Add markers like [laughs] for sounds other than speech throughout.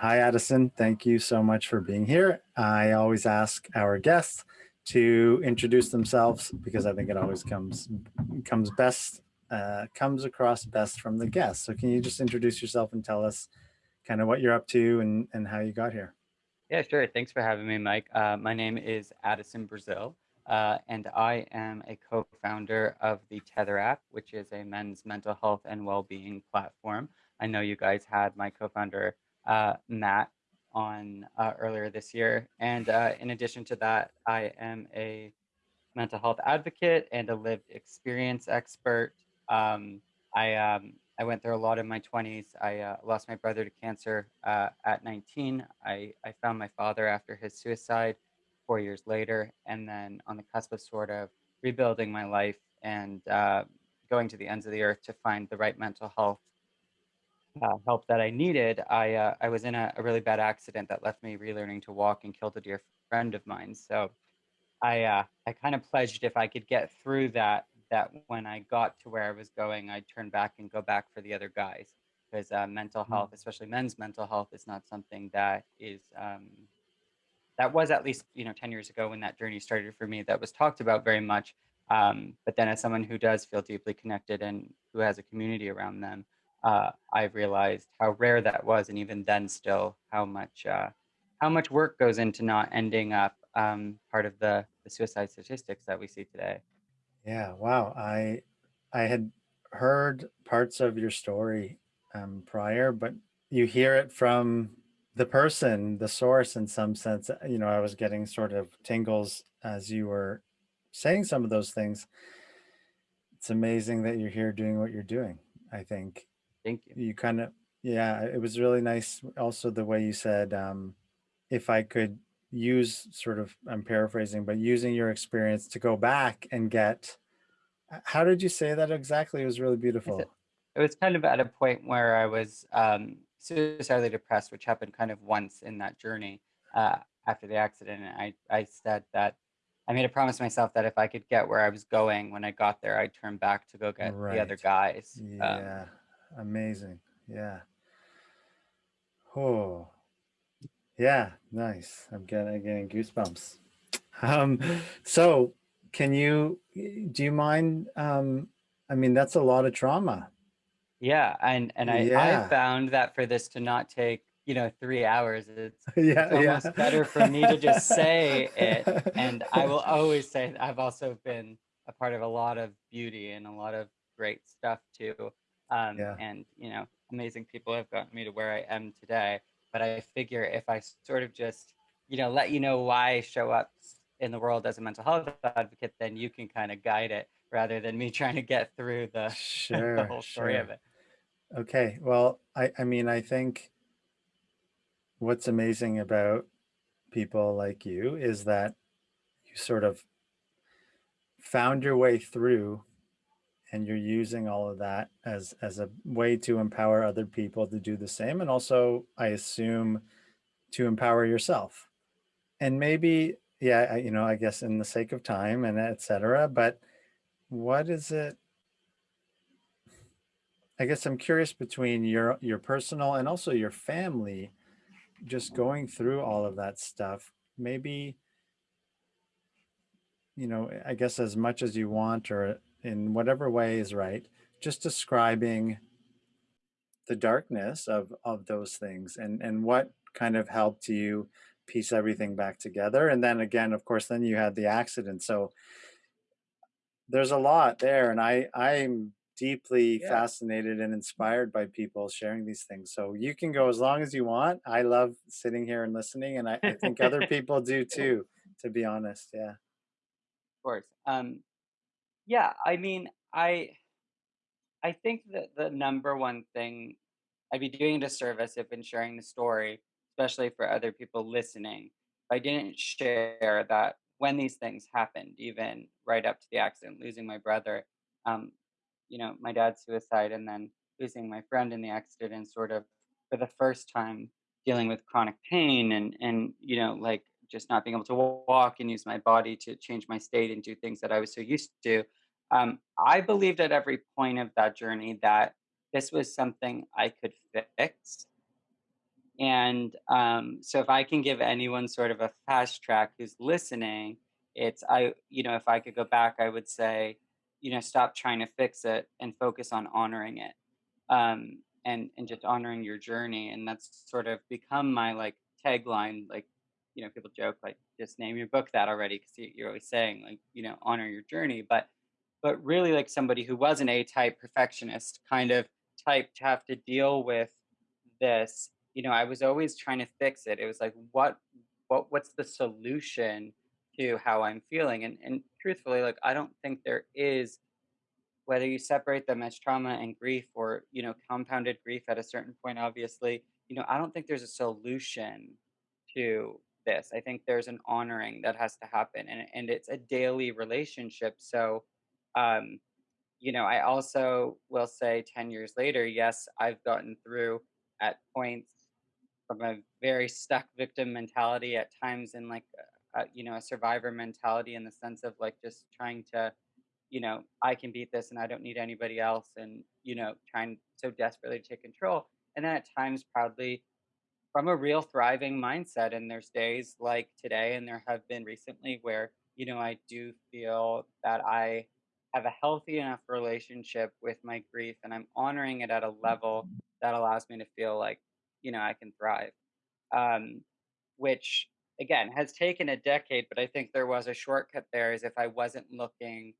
Hi, Addison. Thank you so much for being here. I always ask our guests to introduce themselves because I think it always comes comes best uh, comes across best from the guests. So can you just introduce yourself and tell us kind of what you're up to and, and how you got here? Yeah, sure. Thanks for having me, Mike. Uh, my name is Addison Brazil, uh, and I am a co-founder of the Tether app, which is a men's mental health and well-being platform. I know you guys had my co-founder uh, Matt on uh, earlier this year, and uh, in addition to that, I am a mental health advocate and a lived experience expert. Um, I um, I went through a lot in my 20s. I uh, lost my brother to cancer uh, at 19. I, I found my father after his suicide four years later, and then on the cusp of sort of rebuilding my life and uh, going to the ends of the earth to find the right mental health uh, help that I needed. I uh, I was in a, a, really bad accident that left me relearning to walk and killed a dear friend of mine. So I uh, I kind of pledged if I could get through that that when I got to where I was going, I'd turn back and go back for the other guys because uh, mental mm. health, especially men's mental health, is not something that is um, that was at least you know 10 years ago when that journey started for me that was talked about very much. Um, but then as someone who does feel deeply connected and who has a community around them, uh, I realized how rare that was, and even then, still how much uh, how much work goes into not ending up um, part of the, the suicide statistics that we see today. Yeah, wow. I I had heard parts of your story um, prior, but you hear it from the person, the source in some sense. Uh, you know, I was getting sort of tingles as you were saying some of those things. It's amazing that you're here doing what you're doing. I think. Thank you. You kind of, yeah, it was really nice. Also, the way you said, um, if I could use sort of, I'm paraphrasing, but using your experience to go back and get, how did you say that exactly? It was really beautiful. It was kind of at a point where I was um, suicidally depressed, which happened kind of once in that journey uh, after the accident. And I, I said that I made a promise myself that if I could get where I was going when I got there, I'd turn back to go get right. the other guys. Um, yeah, um, amazing. Yeah. Oh, yeah, nice. I'm getting, getting goosebumps. Um, so can you, do you mind, um, I mean, that's a lot of trauma. Yeah, and and I, yeah. I found that for this to not take you know three hours, it's, [laughs] yeah, it's almost yeah. better for me to just say it. [laughs] And I will always say I've also been a part of a lot of beauty and a lot of great stuff too. Um, yeah. And you know, amazing people have gotten me to where I am today. But I figure if I sort of just, you know, let you know why I show up in the world as a mental health advocate, then you can kind of guide it rather than me [laughs] trying to get through the, [laughs] sure, the whole story sure. of it. Okay. Well, I, I mean, I think what's amazing about people like you is that you sort of found your way through and you're using all of that as as a way to empower other people to do the same and also i assume to empower yourself. And maybe yeah you know i guess in the sake of time and etc but what is it i guess i'm curious between your your personal and also your family just going through all of that stuff. Maybe you know i guess as much as you want or in whatever way is right, just describing the darkness of, of those things and, and what kind of helped you piece everything back together. And then again, of course, then you had the accident. So there's a lot there. And I, I'm deeply yeah. fascinated and inspired by people sharing these things. So you can go as long as you want. I love sitting here and listening. And I, I think other [laughs] people do too, to be honest. Yeah. Of course. Um, yeah, I mean, I I think that the number one thing I'd be doing a disservice if in sharing the story, especially for other people listening, if I didn't share that when these things happened, even right up to the accident, losing my brother, um, you know, my dad's suicide, and then losing my friend in the accident, and sort of for the first time dealing with chronic pain and and you know like just not being able to walk and use my body to change my state and do things that I was so used to um, I believed at every point of that journey that this was something I could fix. And um, so if I can give anyone sort of a fast track who's listening, it's I, you know, if I could go back, I would say, you know, stop trying to fix it and focus on honoring it. Um, and and just honoring your journey. And that's sort of become my like tagline, like, you know, people joke like just name your book that already because you're always saying like, you know, honor your journey. But but really like somebody who was an A-type perfectionist kind of type to have to deal with this you know i was always trying to fix it. It was like what what what's the solution to how i'm feeling? And and truthfully like i don't think there is whether you separate them as trauma and grief or you know compounded grief at a certain point obviously you know i don't think there's a solution to this. I think there's an honoring that has to happen and and it's a daily relationship so um you know i also will say 10 years later yes i've gotten through at points from a very stuck victim mentality at times in like a, you know a survivor mentality in the sense of like just trying to you know i can beat this and i don't need anybody else and you know trying so desperately to take control and then at times proudly from a real thriving mindset and there's days like today and there have been recently where you know i do feel that i have a healthy enough relationship with my grief and i'm honoring it at a level that allows me to feel like you know i can thrive um, which again has taken a decade but i think there was a shortcut there is if i wasn't looking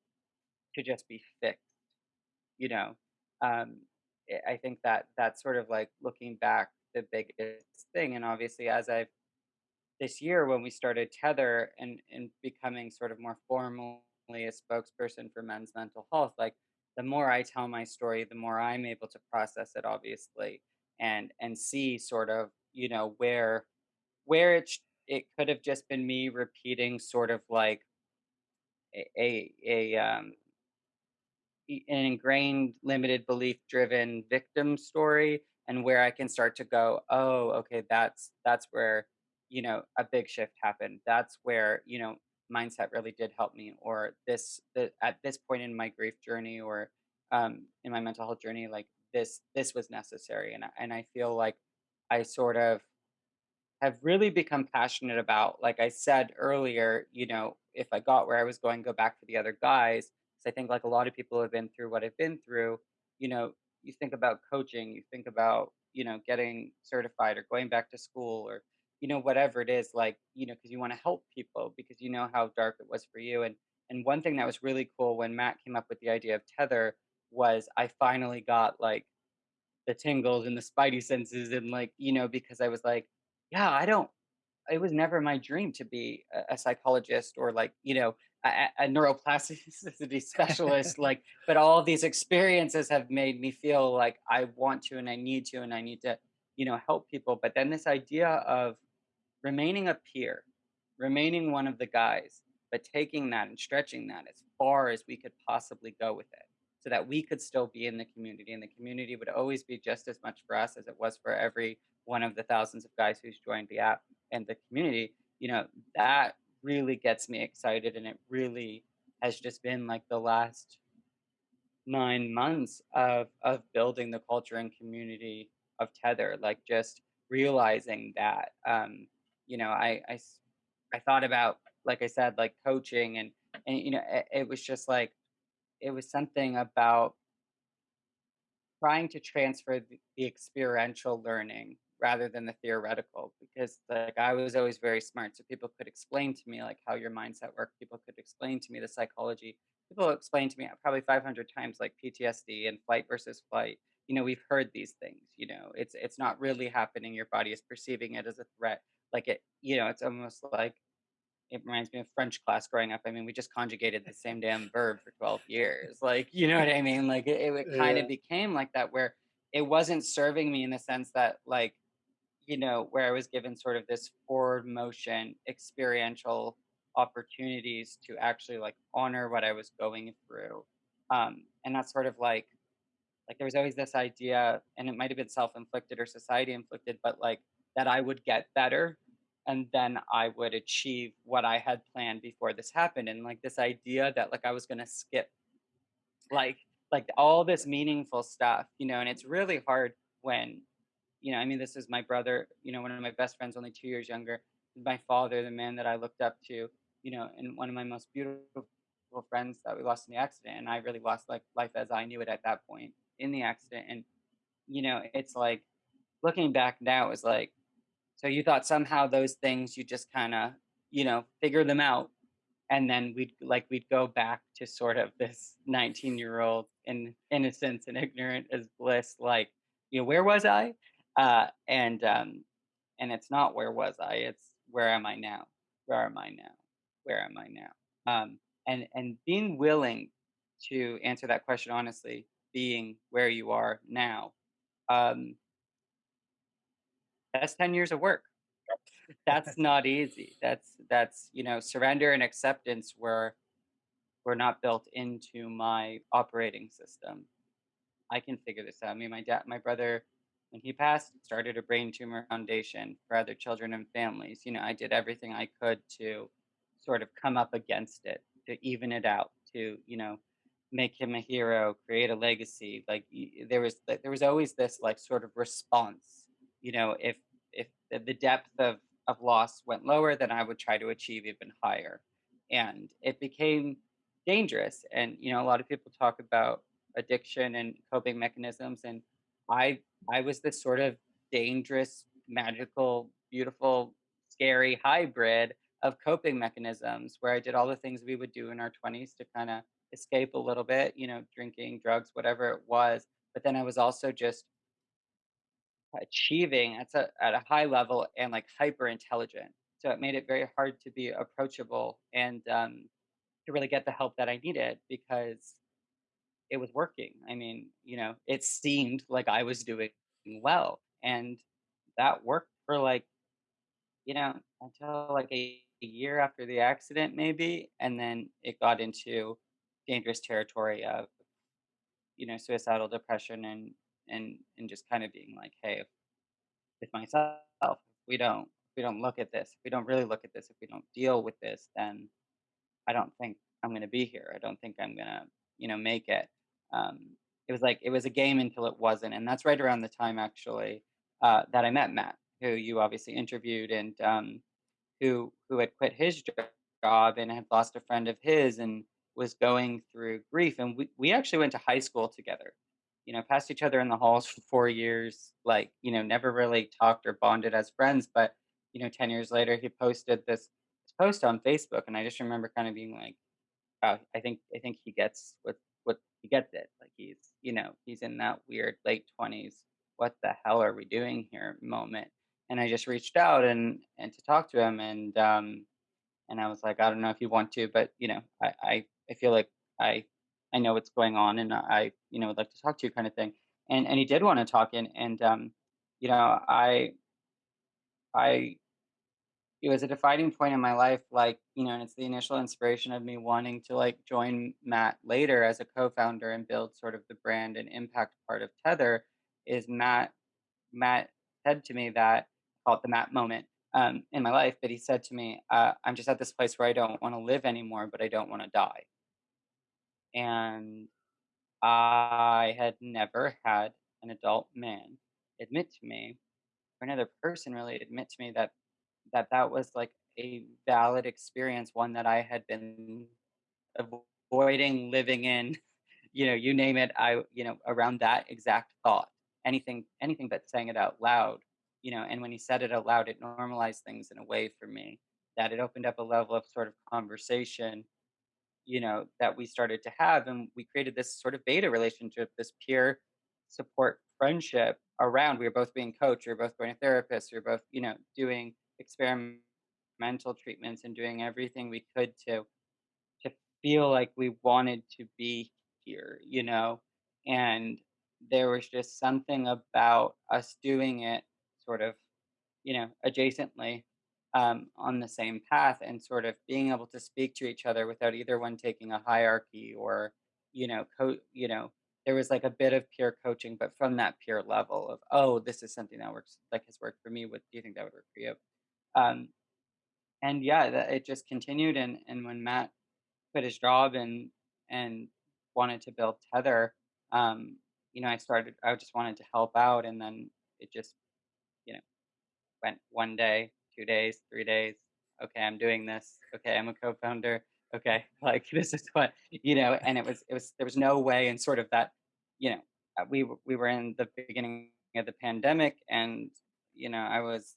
to just be fixed you know um, i I think that that's sort of like looking back the biggest thing and obviously as i've this year when we started tether and and becoming sort of more a spokesperson for men's mental health like the more i tell my story the more i'm able to process it obviously and and see sort of you know where where it sh- it could have just been me repeating sort of like a a, a um an ingrained limited belief driven victim story and where i can start to go oh okay that's that's where you know a big shift happened. That's where you know mindset really did help me or this the, at this point in my grief journey or um in my mental health journey like this this was necessary and I, and i feel like i sort of have really become passionate about like i said earlier you know if i got where i was going go back to the other guys 'cause i think like a lot of people have been through what i've been through you know you think about coaching you think about you know getting certified or going back to school or you know whatever it is like you know because you want to help people because you know how dark it was for you and and one thing that was really cool when matt came up with the idea of tether was i finally got like the tingles and the spidey senses and like you know because i was like yeah i don't it was never my dream to be a, a psychologist or like you know a, a neuroplasticity [laughs] specialist [laughs] like but all these experiences have made me feel like i want to and i need to and i need to you know help people but then this idea of remaining a peer remaining one of the guys but taking that and stretching that as far as we could possibly go with it so that we could still be in the community and the community would always be just as much for us as it was for every one of the thousands of guys who's joined the app and the community, you know, that really gets me excited. And it really has just been like the last nine months of of building the culture and community of Tether, like just realizing that um, you know, I, I, I thought about, like I said, like coaching and and you know, it, it was just like it was something about trying to transfer the, the experiential learning rather than the theoretical because like I was always very smart so people could explain to me like how your mindset worked people could explain to me the psychology people explain to me probably 500 times like PTSD and flight versus flight you know we've heard these things you know it's it's not really happening your body is perceiving it as a threat like it you know it's almost like it reminds me of French class growing up. I mean, we just conjugated the same damn verb for 12 years. Like, you know what I mean? Like it, it kind of Yeah. became like that where it wasn't serving me in the sense that like, you know, where I was given sort of this forward motion experiential opportunities to actually like honor what I was going through. Um, and that's sort of like like there was always this idea, and it might have been self-inflicted or society inflicted, but like that I would get better and then I would achieve what I had planned before this happened. And like this idea that like I was gonna skip like like all this meaningful stuff, you know, and it's really hard when you know, I mean, this is my brother, you know, one of my best friends, only two years younger. My father, the man that I looked up to, you know, and one of my most beautiful friends that we lost in the accident. And I really lost like life as I knew it at that point in the accident. And, you know, it's like looking back now is like, so you thought somehow those things you just kind of, you know, figure them out and then we'd like we'd go back to sort of this 19 year old in innocence and ignorant as bliss like you know where was i? Uh and um and it's not where was i? It's where am i now? Where am i now? Where am i now? Um and and being willing to answer that question honestly being where you are now um that's 10 years of work that's [laughs] not easy. That's that's you know surrender and acceptance were were not built into my operating system. I can figure this out. I mean, my dad, my brother, when he passed, started a brain tumor foundation for other children and families. You know, I did everything I could to sort of come up against it, to even it out, to you know make him a hero, create a legacy. Like there was there was always this like sort of response. You know, if if the depth of of loss went lower, then I would try to achieve even higher. And it became dangerous. And, you know, a lot of people talk about addiction and coping mechanisms. And I, I was this sort of dangerous, magical, beautiful, scary hybrid of coping mechanisms where I did all the things we would do in our 20s to kind of escape a little bit, you know, drinking, drugs, whatever it was. But then I was also just achieving at a at a high level and like hyper intelligent. So it made it very hard to be approachable and um, to really get the help that I needed because it was working. I mean, you know, it seemed like I was doing well, and that worked for like, you know, until like a, a year after the accident, maybe, and then it got into dangerous territory of, you know, suicidal depression and and and just kind of being like, hey, if, with myself, if we don't if we don't look at this, if we don't really look at this, if we don't deal with this, then I don't think I'm gonna be here. I don't think I'm gonna, you know, make it. Um, it was like it was a game until it wasn't, and that's right around the time actually uh, that I met Matt, who you obviously interviewed, and um, who who had quit his job and had lost a friend of his and was going through grief, and we we actually went to high school together you know, passed each other in the halls for four years, like, you know, never really talked or bonded as friends. But, you know, 10 years later, he posted this, post on Facebook. And I just remember kind of being like, wow, I think, I think he gets what, what he gets it. Like he's, you know, he's in that weird late 20s. What the hell are we doing here moment? And I just reached out and, and to talk to him. And, um, and I was like, I don't know if you want to, but, you know, I, I, I feel like I I know what's going on and I, you know, would like to talk to you kind of thing. And and he did want to talk and and um, you know, I I it was a defining point in my life, like, you know, and it's the initial inspiration of me wanting to like join Matt later as a co-founder and build sort of the brand and impact part of Tether is Matt Matt said to me that I call it the Matt moment um, in my life, but he said to me, uh, I'm just at this place where I don't want to live anymore, but I don't want to die and I had never had an adult man admit to me, or another person really admit to me that that that was like a valid experience, one that I had been avoiding living in. [laughs] You know, you name it. I, you know, around that exact thought, anything, anything but saying it out loud. You know, and when he said it out loud, it normalized things in a way for me that it opened up a level of sort of conversation you know that we started to have and we created this sort of beta relationship this peer support friendship around. We were both being coached we were both going to therapists we were both you know doing experimental treatments and doing everything we could to to feel like we wanted to be here you know? And there was just something about us doing it sort of you know adjacently um, on the same path and sort of being able to speak to each other without either one taking a hierarchy or you know co- you know there was like a bit of peer coaching but from that peer level of oh this is something that works like has worked for me what do you think that would work for you? Um, and yeah that, it just continued and and when matt quit his job and and wanted to build tether um, you know i started i just wanted to help out and then it just you know, went one day, two days, three days. Okay, I'm doing this. Okay, I'm a co-founder. Okay, [laughs] like this is what you know. And it was it was there was no way in sort of that you know uh, we we were in the beginning of the pandemic, and you know I was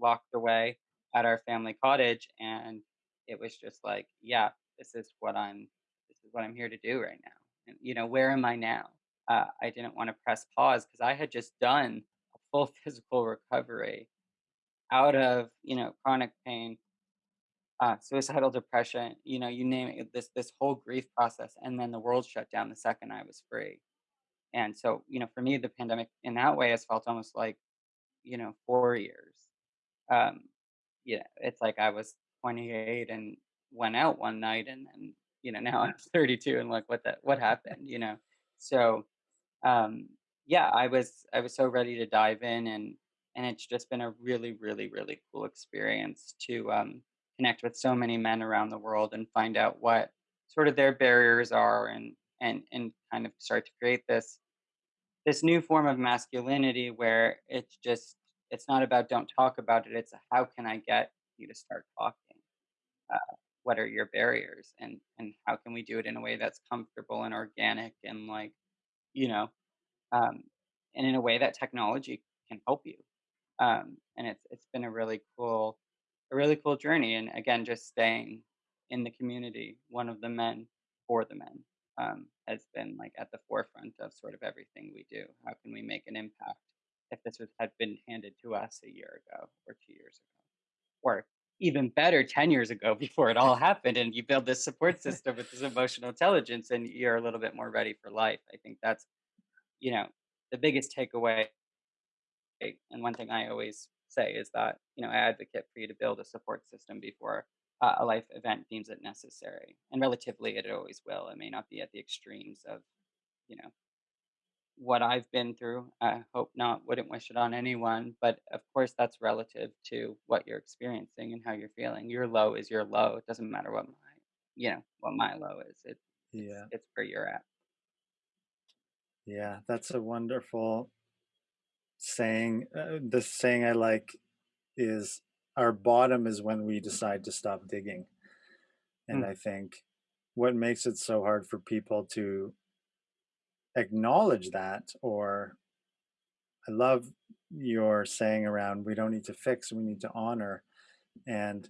locked away at our family cottage, and it was just like, yeah, this is what I'm this is what I'm here to do right now. And you know, where am I now? Uh, I didn't want to press pause because I had just done a full [laughs] physical recovery out of you know chronic pain uh, suicidal depression you know you name it this this whole grief process and then the world shut down the second i was free. And so you know for me the pandemic in that way has felt almost like you know four years. Um yeah it's like i was 28 and went out one night and then you know [laughs] now i'm 32 and like what that what happened you know? So um yeah i was i was so ready to dive in and and it's just been a really really really cool experience to um connect with so many men around the world and find out what sort of their barriers are and and and kind of start to create this this new form of masculinity where it's just it's not about don't talk about it it's how can i get you to start talking uh, what are your barriers and and how can we do it in a way that's comfortable and organic and like you know um, and in a way that technology can help you. Um, and it's it's been a really cool, a really cool journey. And again, just staying in the community, one of the men for the men, um, has been like at the forefront of sort of everything we do. How can we make an impact if this was, had been handed to us a year ago or two years ago, or even better, ten years ago [laughs] before it all happened, and you build this support [laughs] system with this emotional intelligence, and you're a little bit more ready for life. I think that's you know, the biggest takeaway, and one thing I always say is that, you know, I advocate for you to build a support system before uh, a life event deems it necessary. And relatively, it always will. It may not be at the extremes of, you know, what I've been through. I hope not, wouldn't wish it on anyone. But of course, that's relative to what you're experiencing and how you're feeling. Your low is your low. It doesn't matter what my, you know, what my low is. It, it's, Yeah. it's where you're at. Yeah, that's a wonderful saying. Uh, the saying I like is our bottom is when we decide to stop digging. And Mm, I think what makes it so hard for people to acknowledge that, or I love your saying around we don't need to fix, we need to honor. And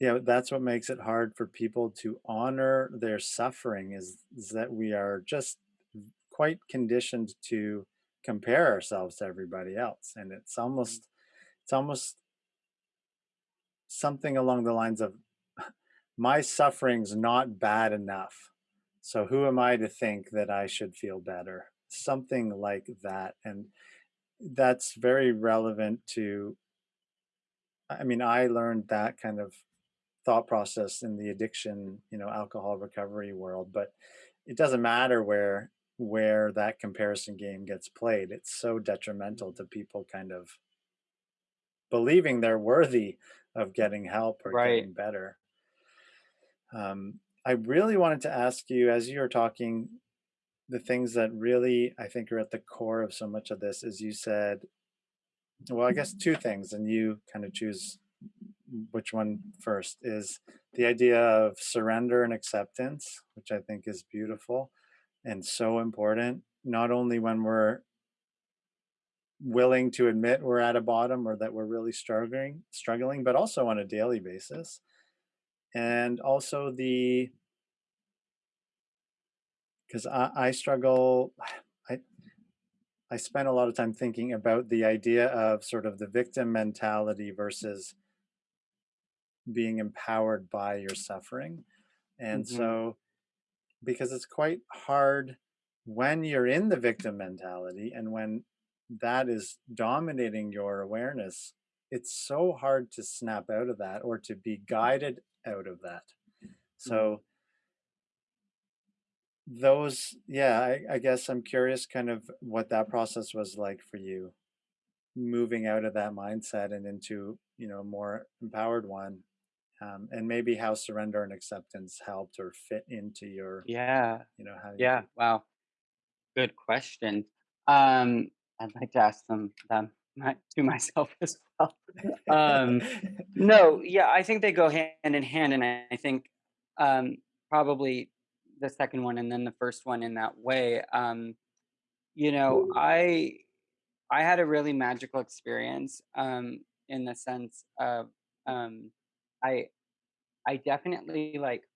yeah, that's what makes it hard for people to honor their suffering is, is that we are just quite conditioned to compare ourselves to everybody else. And it's mm. almost it's almost something along the lines of [laughs] my suffering's not bad enough. So who am I to think that I should feel better? Something like that. And that's very relevant to, I mean, I learned that kind of thought process in the addiction, you know, alcohol recovery world, but it doesn't matter where where that comparison game gets played. It's so detrimental to people kind of believing they're worthy of getting help or Right. getting better. Um, I really wanted to ask you, as you were talking, the things that really I think are at the core of so much of this is you said, well, I guess two things, and you kind of choose which one first is the idea of surrender and acceptance, which I think is beautiful and so important, not only when we're willing to admit we're at a bottom or that we're really struggling, struggling, but also on a daily basis. And also the because I, I struggle, [sighs] I I spent a lot of time thinking about the idea of sort of the victim mentality versus being empowered by your suffering. And hmm so because it's quite hard when you're in the victim mentality and when that is dominating your awareness, it's so hard to snap out of that or to be guided out of that. hmm So those, yeah, I, I guess I'm curious kind of what that process was like for you, moving out of that mindset and into, you know, a more empowered one. Um, and maybe how surrender and acceptance helped or fit into your, Yeah. you know, how Yeah. Wow. Good question. Um, I'd like to ask them them. [laughs] my to myself as well. Um, no, [laughs] yeah, I think they go hand in hand, and I think um, probably the second one and then the first one in that way. Um, you know, I I had a really magical experience um, in the sense of um, I I definitely like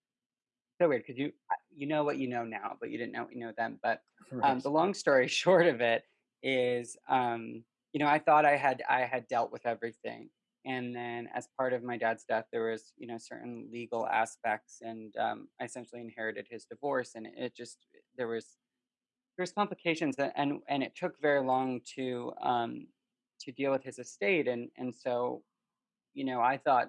so weird because you you know what you know now, but you didn't know what you know then. But um, the long story [laughs] short of it is, um, you know, I thought I had I had dealt with everything, and then as part of my dad's death, there was you know certain legal aspects, and um, I essentially inherited his divorce, and it just there was there's complications, a- and and it took very long to um, to deal with his estate, and and so you know I thought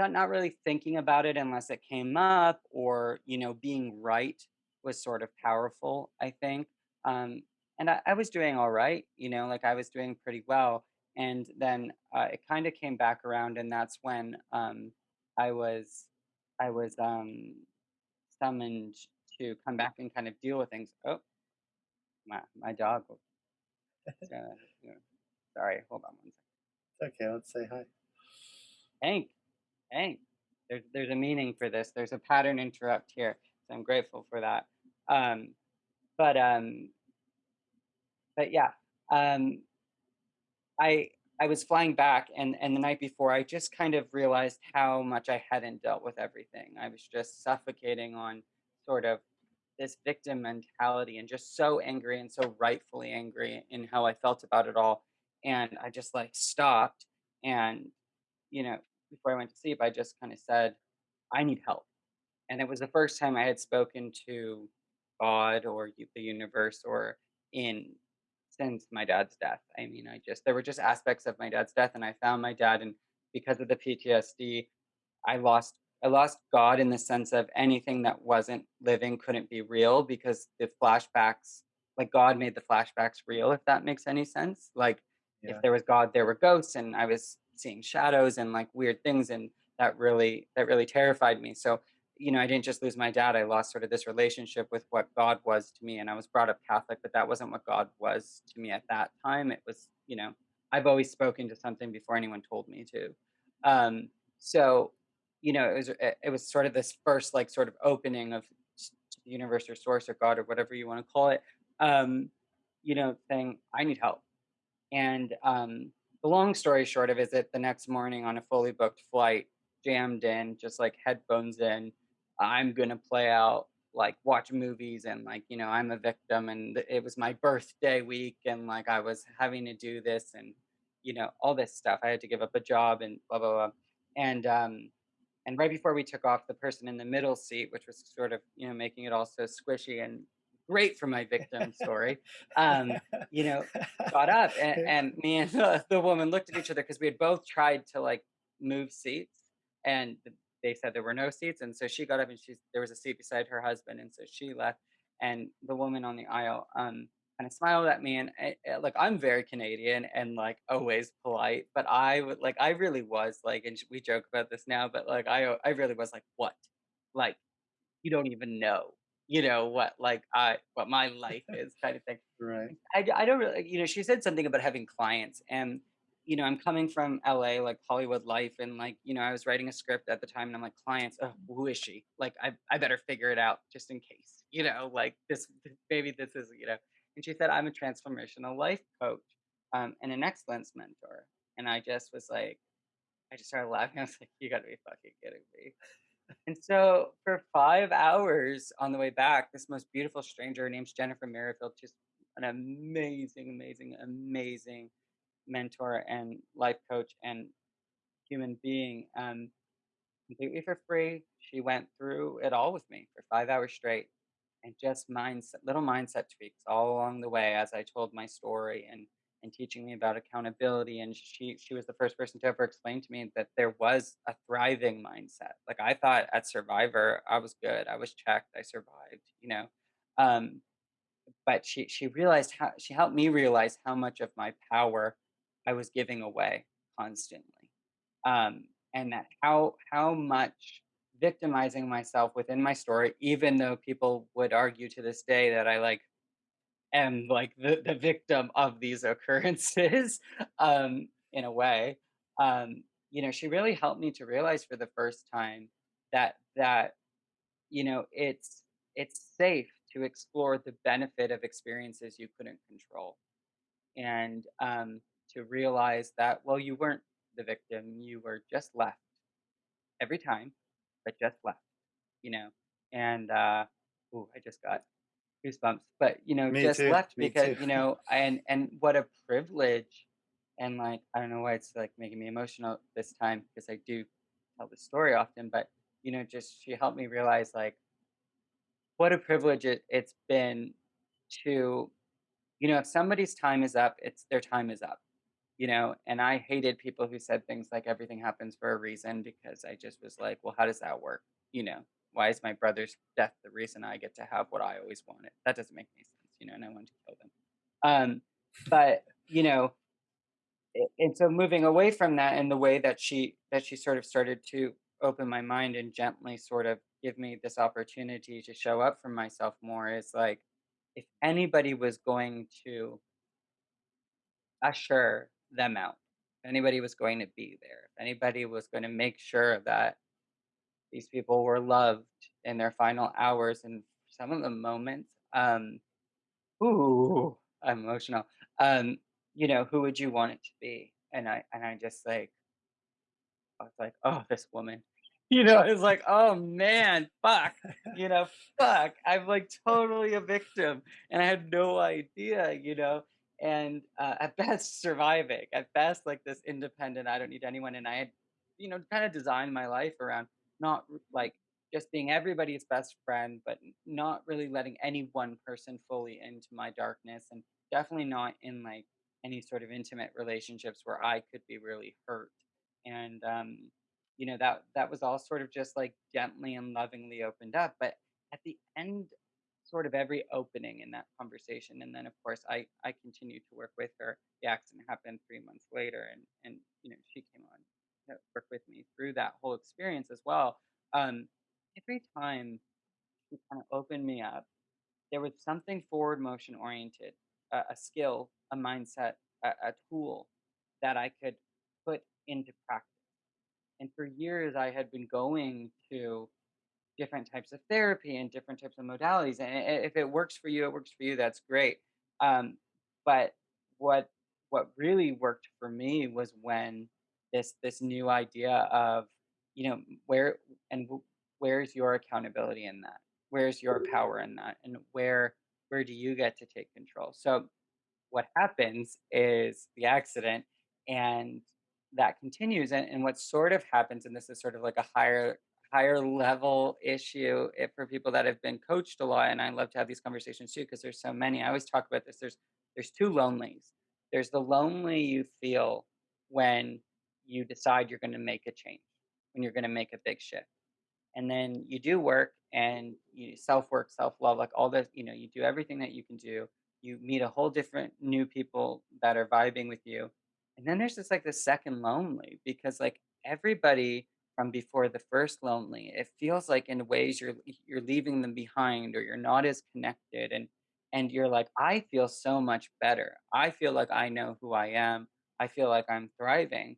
not not really thinking about it unless it came up or, you know, being right was sort of powerful, I think. Um, and I, I was doing all right, you know, like I was doing pretty well. And then uh, it kind of came back around, and that's when um, I was I was um, summoned to come back and kind of deal with things. Oh, my my dog. Uh, [laughs] sorry, hold on one second. Okay, let's say hi. Hank, Hank. There's there's a meaning for this. There's a pattern interrupt here, so I'm grateful for that. Um, but um, but yeah, um, I I was flying back, and and the night before, I just kind of realized how much I hadn't dealt with everything. I was just suffocating on sort of this victim mentality, and just so angry and so rightfully angry in how I felt about it all. And I just like stopped, and you know, before I went to sleep, I just kind of said, "I need help." and it was the first time I had spoken to God or the universe or in since my dad's death. I mean, I just there were just aspects of my dad's death, and I found my dad, and because of the PTSD, I lost I lost God in the sense of anything that wasn't living couldn't be real because the flashbacks, like God made the flashbacks real, if that makes any sense. Like if there was God, there were ghosts, and I was seeing shadows and like weird things, and that really that really terrified me. So you know, I didn't just lose my dad, I lost sort of this relationship with what God was to me, and I was brought up Catholic, but that wasn't what God was to me at that time. It was, you know, I've always spoken to something before anyone told me to. Um, so, you know, it was it was sort of this first like sort of opening of the universe or source or God or whatever you want to call it. Um, you know, saying I need help. And um, the long story short of it is that the next morning on a fully booked flight, jammed in, just like headphones in, I'm gonna play out, like watch movies and like, you know, I'm a victim and it was my birthday week and like I was having to do this and you know, all this stuff. I had to give up a job and blah blah blah. And um and right before we took off, the person in the middle seat, which was sort of, you know, making it all so squishy and great for my victim story, um, [laughs] you know, got up and, and me and the, the woman looked at each other because we had both tried to like move seats and they said there were no seats and so she got up and she there was a seat beside her husband and so she left and the woman on the aisle um kind of smiled at me and I, I- like I'm very Canadian and like always polite but I would like I really was like and we joke about this now but like I I really was like what? Like you don't even know you know what like I what my life [laughs] is kind of thing Right. I, I don't really you know, she said something about having clients, and, you know, I'm coming from LA, like, Hollywood life, and, like, you know, I was writing a script at the time, and I'm like, "Clients? Ugh, who is she? Like, I I better figure it out just in case, you know, like, this maybe this is" you know? And she said, "I'm a transformational life coach, um, and an excellence mentor." And I just was like I just started laughing, [laughs] I was like, "You gotta be fucking kidding me." And so for 5 hours on the way back, this most beautiful stranger, her name's Jennifer Merrifield, just an amazing, amazing, amazing mentor and life coach and human being, um, completely for free. She went through it all with me for 5 hours straight and just mindset little mindset tweaks all along the way as I told my story and and teaching me about accountability and she she was the first person to ever explain to me that there was a thriving mindset. Like I thought at Survivor I was good. I was checked. I survived, you know. Um but she she realized how she helped me realize how much of my power I was giving away constantly um, and that how how much victimizing myself within my story, even though people would argue to this day that I like am like the, the victim of these occurrences [laughs] um, in a way. Um, you know, she really helped me to realize for the first time that that you know it's it's safe to explore the benefit of experiences you couldn't control and um, to realize that well you weren't the victim you were just left every time but just left you know and uh ooh, i just got goosebumps but you know Me just too. left Me because too. you know and and what a privilege and like i don't know why it's like making me emotional this time because i do tell the story often but you know just she helped me realize like what a privilege it, it's been to you know if somebody's time is up it's their time is up you know and i hated people who said things like everything happens for a reason because i just was like well how does that work you know why is my brother's death the reason i get to have what i always wanted? That doesn't make any sense you know and i wanted to kill them. Um but you know and so moving away from that and the way that she that she sort of started to open my mind and gently sort of give me this opportunity to show up for myself more is like if anybody was going to usher them out if anybody was going to be there if anybody was going to make sure that these people were loved in their final hours and some of the moments um ooh I'm emotional um you know who would you want it to be and i and i just like I was like, "Oh, this woman." You know, it's like, "Oh, man, fuck." You know, "Fuck." I'm, like, totally a victim, and I had no idea, you know? And, uh, at best, surviving. At best, like, this independent, I don't need anyone, and I had, you know, kinda designed my life around not like, just being everybody's best friend, but not really letting any one person fully into my darkness, and definitely not in, like, any sort of intimate relationships where I could be really hurt. And um, you know that that was all sort of just like gently and lovingly opened up but at the end sort of every opening in that conversation and then of course i i continued to work with her. The accident happened three months later and and you know she came on to work with me through that whole experience as well um every time she kind of opened me up there was something forward motion oriented a, a skill a mindset a, a tool that i could put into practice and for years, I had been going to different types of therapy and different types of modalities. And if it works for you, it works for you. That's great. Um, but what what really worked for me was when this this new idea of you know where and where's your accountability in that? Where's your power in that? And where where do you get to take control? So what happens is the accident and that continues and, and what sort of happens and this is sort of like a higher higher level issue if, for people that have been coached a lot and i love to have these conversations too because there's so many i always talk about this there's there's two lonelies there's the lonely you feel when you decide you're going to make a change when you're going to make a big shift. And then you do work and you self work self love like all this you know you do everything that you can do. You meet a whole different new people that are vibing with you. And then there's this like the second lonely because like everybody from before the first lonely it feels like in ways you're you're leaving them behind or you're not as connected and and you're like i feel so much better. I feel like i know who i am. I feel like i'm thriving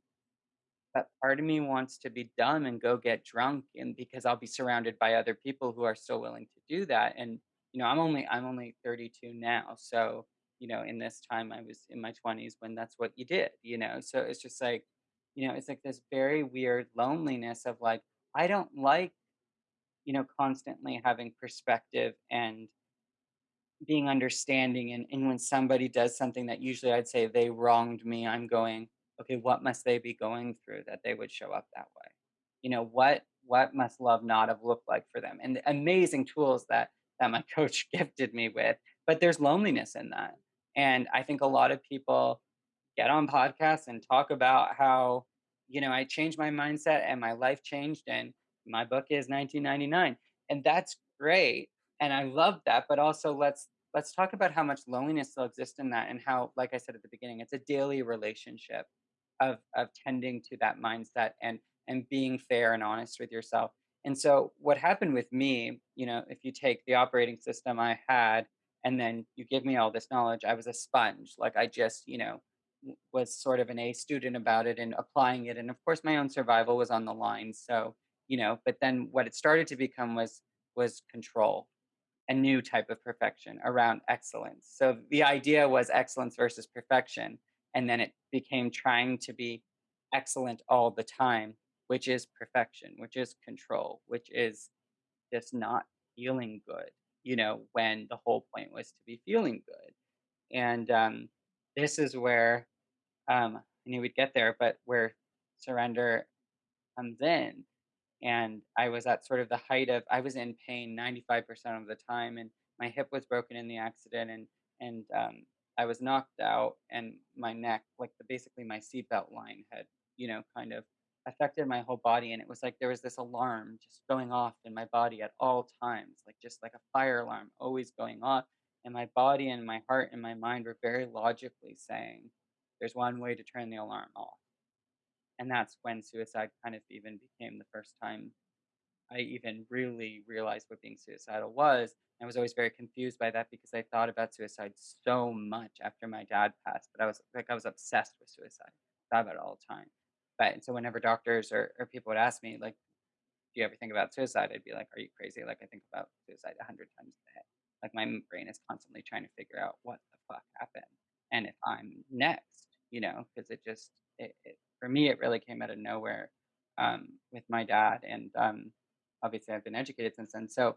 but part of me wants to be dumb and go get drunk and because I'll be surrounded by other people who are still willing to do that. And, you know, I'm only I'm only 32 now. So, you know, in this time I was in my 20s when that's what you did, you know. So it's just like, you know, it's like this very weird loneliness of like, I don't like, you know, constantly having perspective and being understanding and, and when somebody does something that usually I'd say they wronged me, I'm going, okay, what must they be going through that they would show up that way? You know, what what must love not have looked like for them? And the amazing tools that that my [laughs] coach gifted me with, but there's loneliness in that. And I think a lot of people get on podcasts and talk about how, you know, I changed my mindset and my life changed and my book is 1999. And that's great. And I love that, but also let's let's talk about how much loneliness still exists in that and how like I said at the beginning, it's a daily relationship of of tending to that mindset and and being fair and honest with yourself. And so what happened with me, you know, if you take the operating system I had and then you give me all this knowledge. I was a sponge. Like I just, you know, was sort of an A student about it and applying it. And of course, my own survival was on the line. So, you know, but then what it started to become was was control a new type of perfection around excellence. So the idea was excellence versus perfection. And then it became trying to be excellent all the time, which is perfection, which is control, which is just not feeling good, you know, when the whole point was to be feeling good. And um, this is where um, I knew we'd get there, but where surrender comes in and I was at sort of the height of I was in pain 95% of the time, and my hip was broken in the accident, and and um, I was knocked out, and my neck, like the, basically my seatbelt line, had you know kind of affected my whole body, and it was like there was this alarm just going off in my body at all times, like just like a fire alarm always going off, and my body and my heart and my mind were very logically saying, "There's one way to turn the alarm off." And that's when suicide kind of even became the first time I even really realized what being suicidal was. I was always very confused by that because I thought about suicide so much after my dad passed, but I was like I was obsessed with suicide. Thought about it all the time. But and so whenever doctors or, or people would ask me, like, do you ever think about suicide? I'd be like, Are you crazy? Like I think about suicide a hundred times a day. Like my brain is constantly trying to figure out what the fuck happened and if I'm next, you know, because it just it, it for me it really came out of nowhere um, with my dad and um, obviously I've been educated since then. So,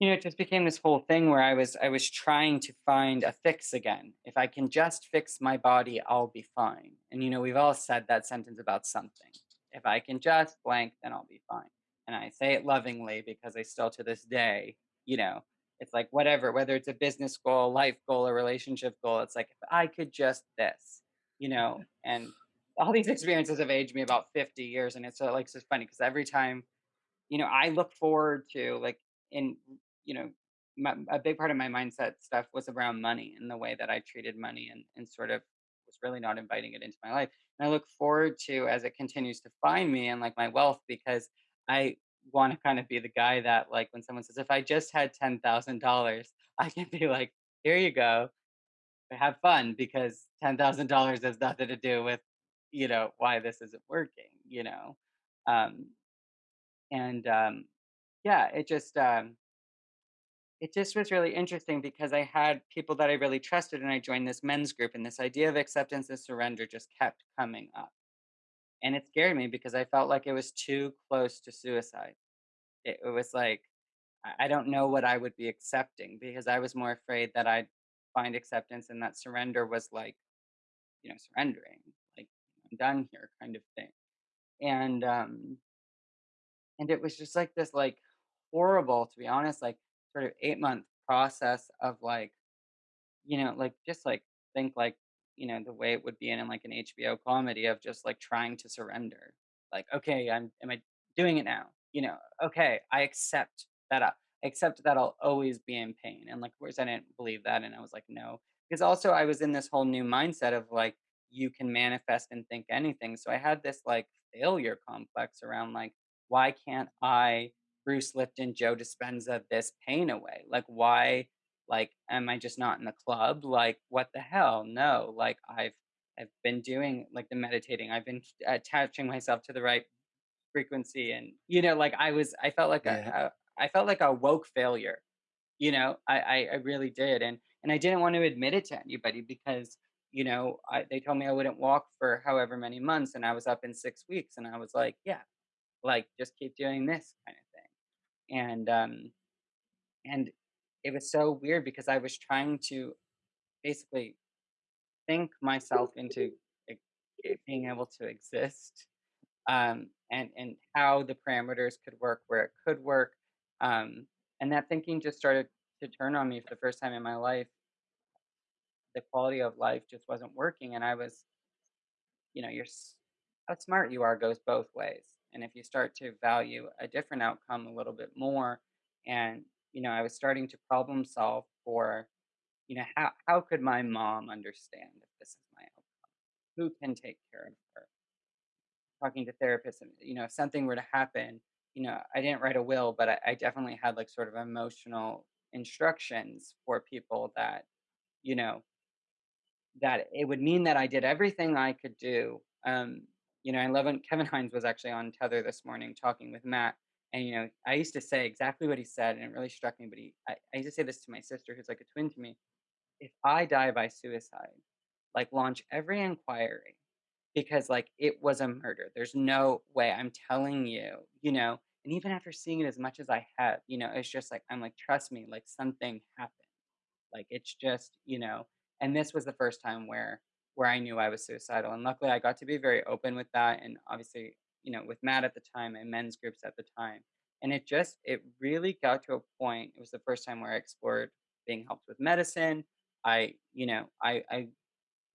you know, it just became this whole thing where I was I was trying to find a fix again. If I can just fix my body, I'll be fine. And you know, we've all said that sentence about something. If I can just blank, then I'll be fine. And I say it lovingly because I still to this day, you know, it's like whatever, whether it's a business goal, life goal, a relationship goal, it's like if I could just this, you know, and all these [laughs] experiences have aged me about 50 years and it's so like so funny because every time you know, I look forward to like in you know, my, a big part of my mindset stuff was around money and the way that I treated money and and sort of was really not inviting it into my life. And I look forward to as it continues to find me and like my wealth because I want to kind of be the guy that like when someone says if I just had ten thousand dollars, [laughs] I can be like, here you go, have fun because ten thousand dollars has nothing to do with you know why this isn't working. You know. Um, and um, yeah, it just um, it just was really interesting because I had people that I really trusted, and I joined this men's group, and this idea of acceptance and surrender just kept coming up, and it scared me because I felt like it was too close to suicide. It, it was like I don't know what I would be accepting because I was more afraid that I'd find acceptance and that surrender was like you know surrendering, like I'm done here kind of thing, and um, And it was just like this, like, horrible, to be honest, like, sort of eight-month process of, like, you know, like, just, like, think, like, you know, the way it would be in, in like, an HBO comedy of just, like, trying to surrender. Like, "Okay, I'm am I doing it now?" You know, "Okay, I accept that uh, I accept that I'll always be in pain." And, like, of course, I didn't believe that, and I was like, "No." Because also I was in this whole new mindset of, like, you can manifest and think anything. So I had this, like, failure complex around, like, why can't I, Bruce Lipton, Joe Dispenza, this pain away? Like, why, like, am I just not in the club? Like, what the hell? No, like, I've, I've been doing like the meditating. I've been attaching myself to the right frequency, and you know, like I was, I felt like a, Yeah. a I felt like a woke failure. You know, I, I, I really did, and and I didn't want to admit it to anybody because you know I, they told me I wouldn't walk for however many months, and I was up in six weeks, and I was like, yeah, like, just keep doing this kind of thing. And, um, and it was so weird because I was trying to basically think myself into being able to exist, um, and, and how the parameters could work, where it could work. Um, and that thinking just started to turn on me for the first time in my life. The quality of life just wasn't working. And I was you know, your s- how smart you are goes both ways. And if you start to value a different outcome a little bit more, and you know, I was starting to problem solve for, you know, how how could my mom understand if this is my outcome? Who can take care of her? Talking to therapists, and you know, if something were to happen, you know, I didn't write a will, but I, I definitely had like sort of emotional instructions for people that, you know, that it would mean that I did everything I could do. Um, you know, I love when Kevin Hines was actually on Tethr this morning talking with Matt. And, you know, I used to say exactly what he said, and it really struck me. But he, I, I used to say this to my sister, who's like a twin to me. If I die by suicide, like launch every inquiry because like it was a murder. There's no way. I'm telling you, you know, and even after seeing it as much as I have, you know, it's just like I'm like, trust me, like something happened. Like it's just, you know, and this was the first time where where I knew I was suicidal. And luckily I got to be very open with that and obviously, you know, with Matt at the time and men's groups at the time. And it just it really got to a point. It was the first time where I explored being helped with medicine. I, you know, I I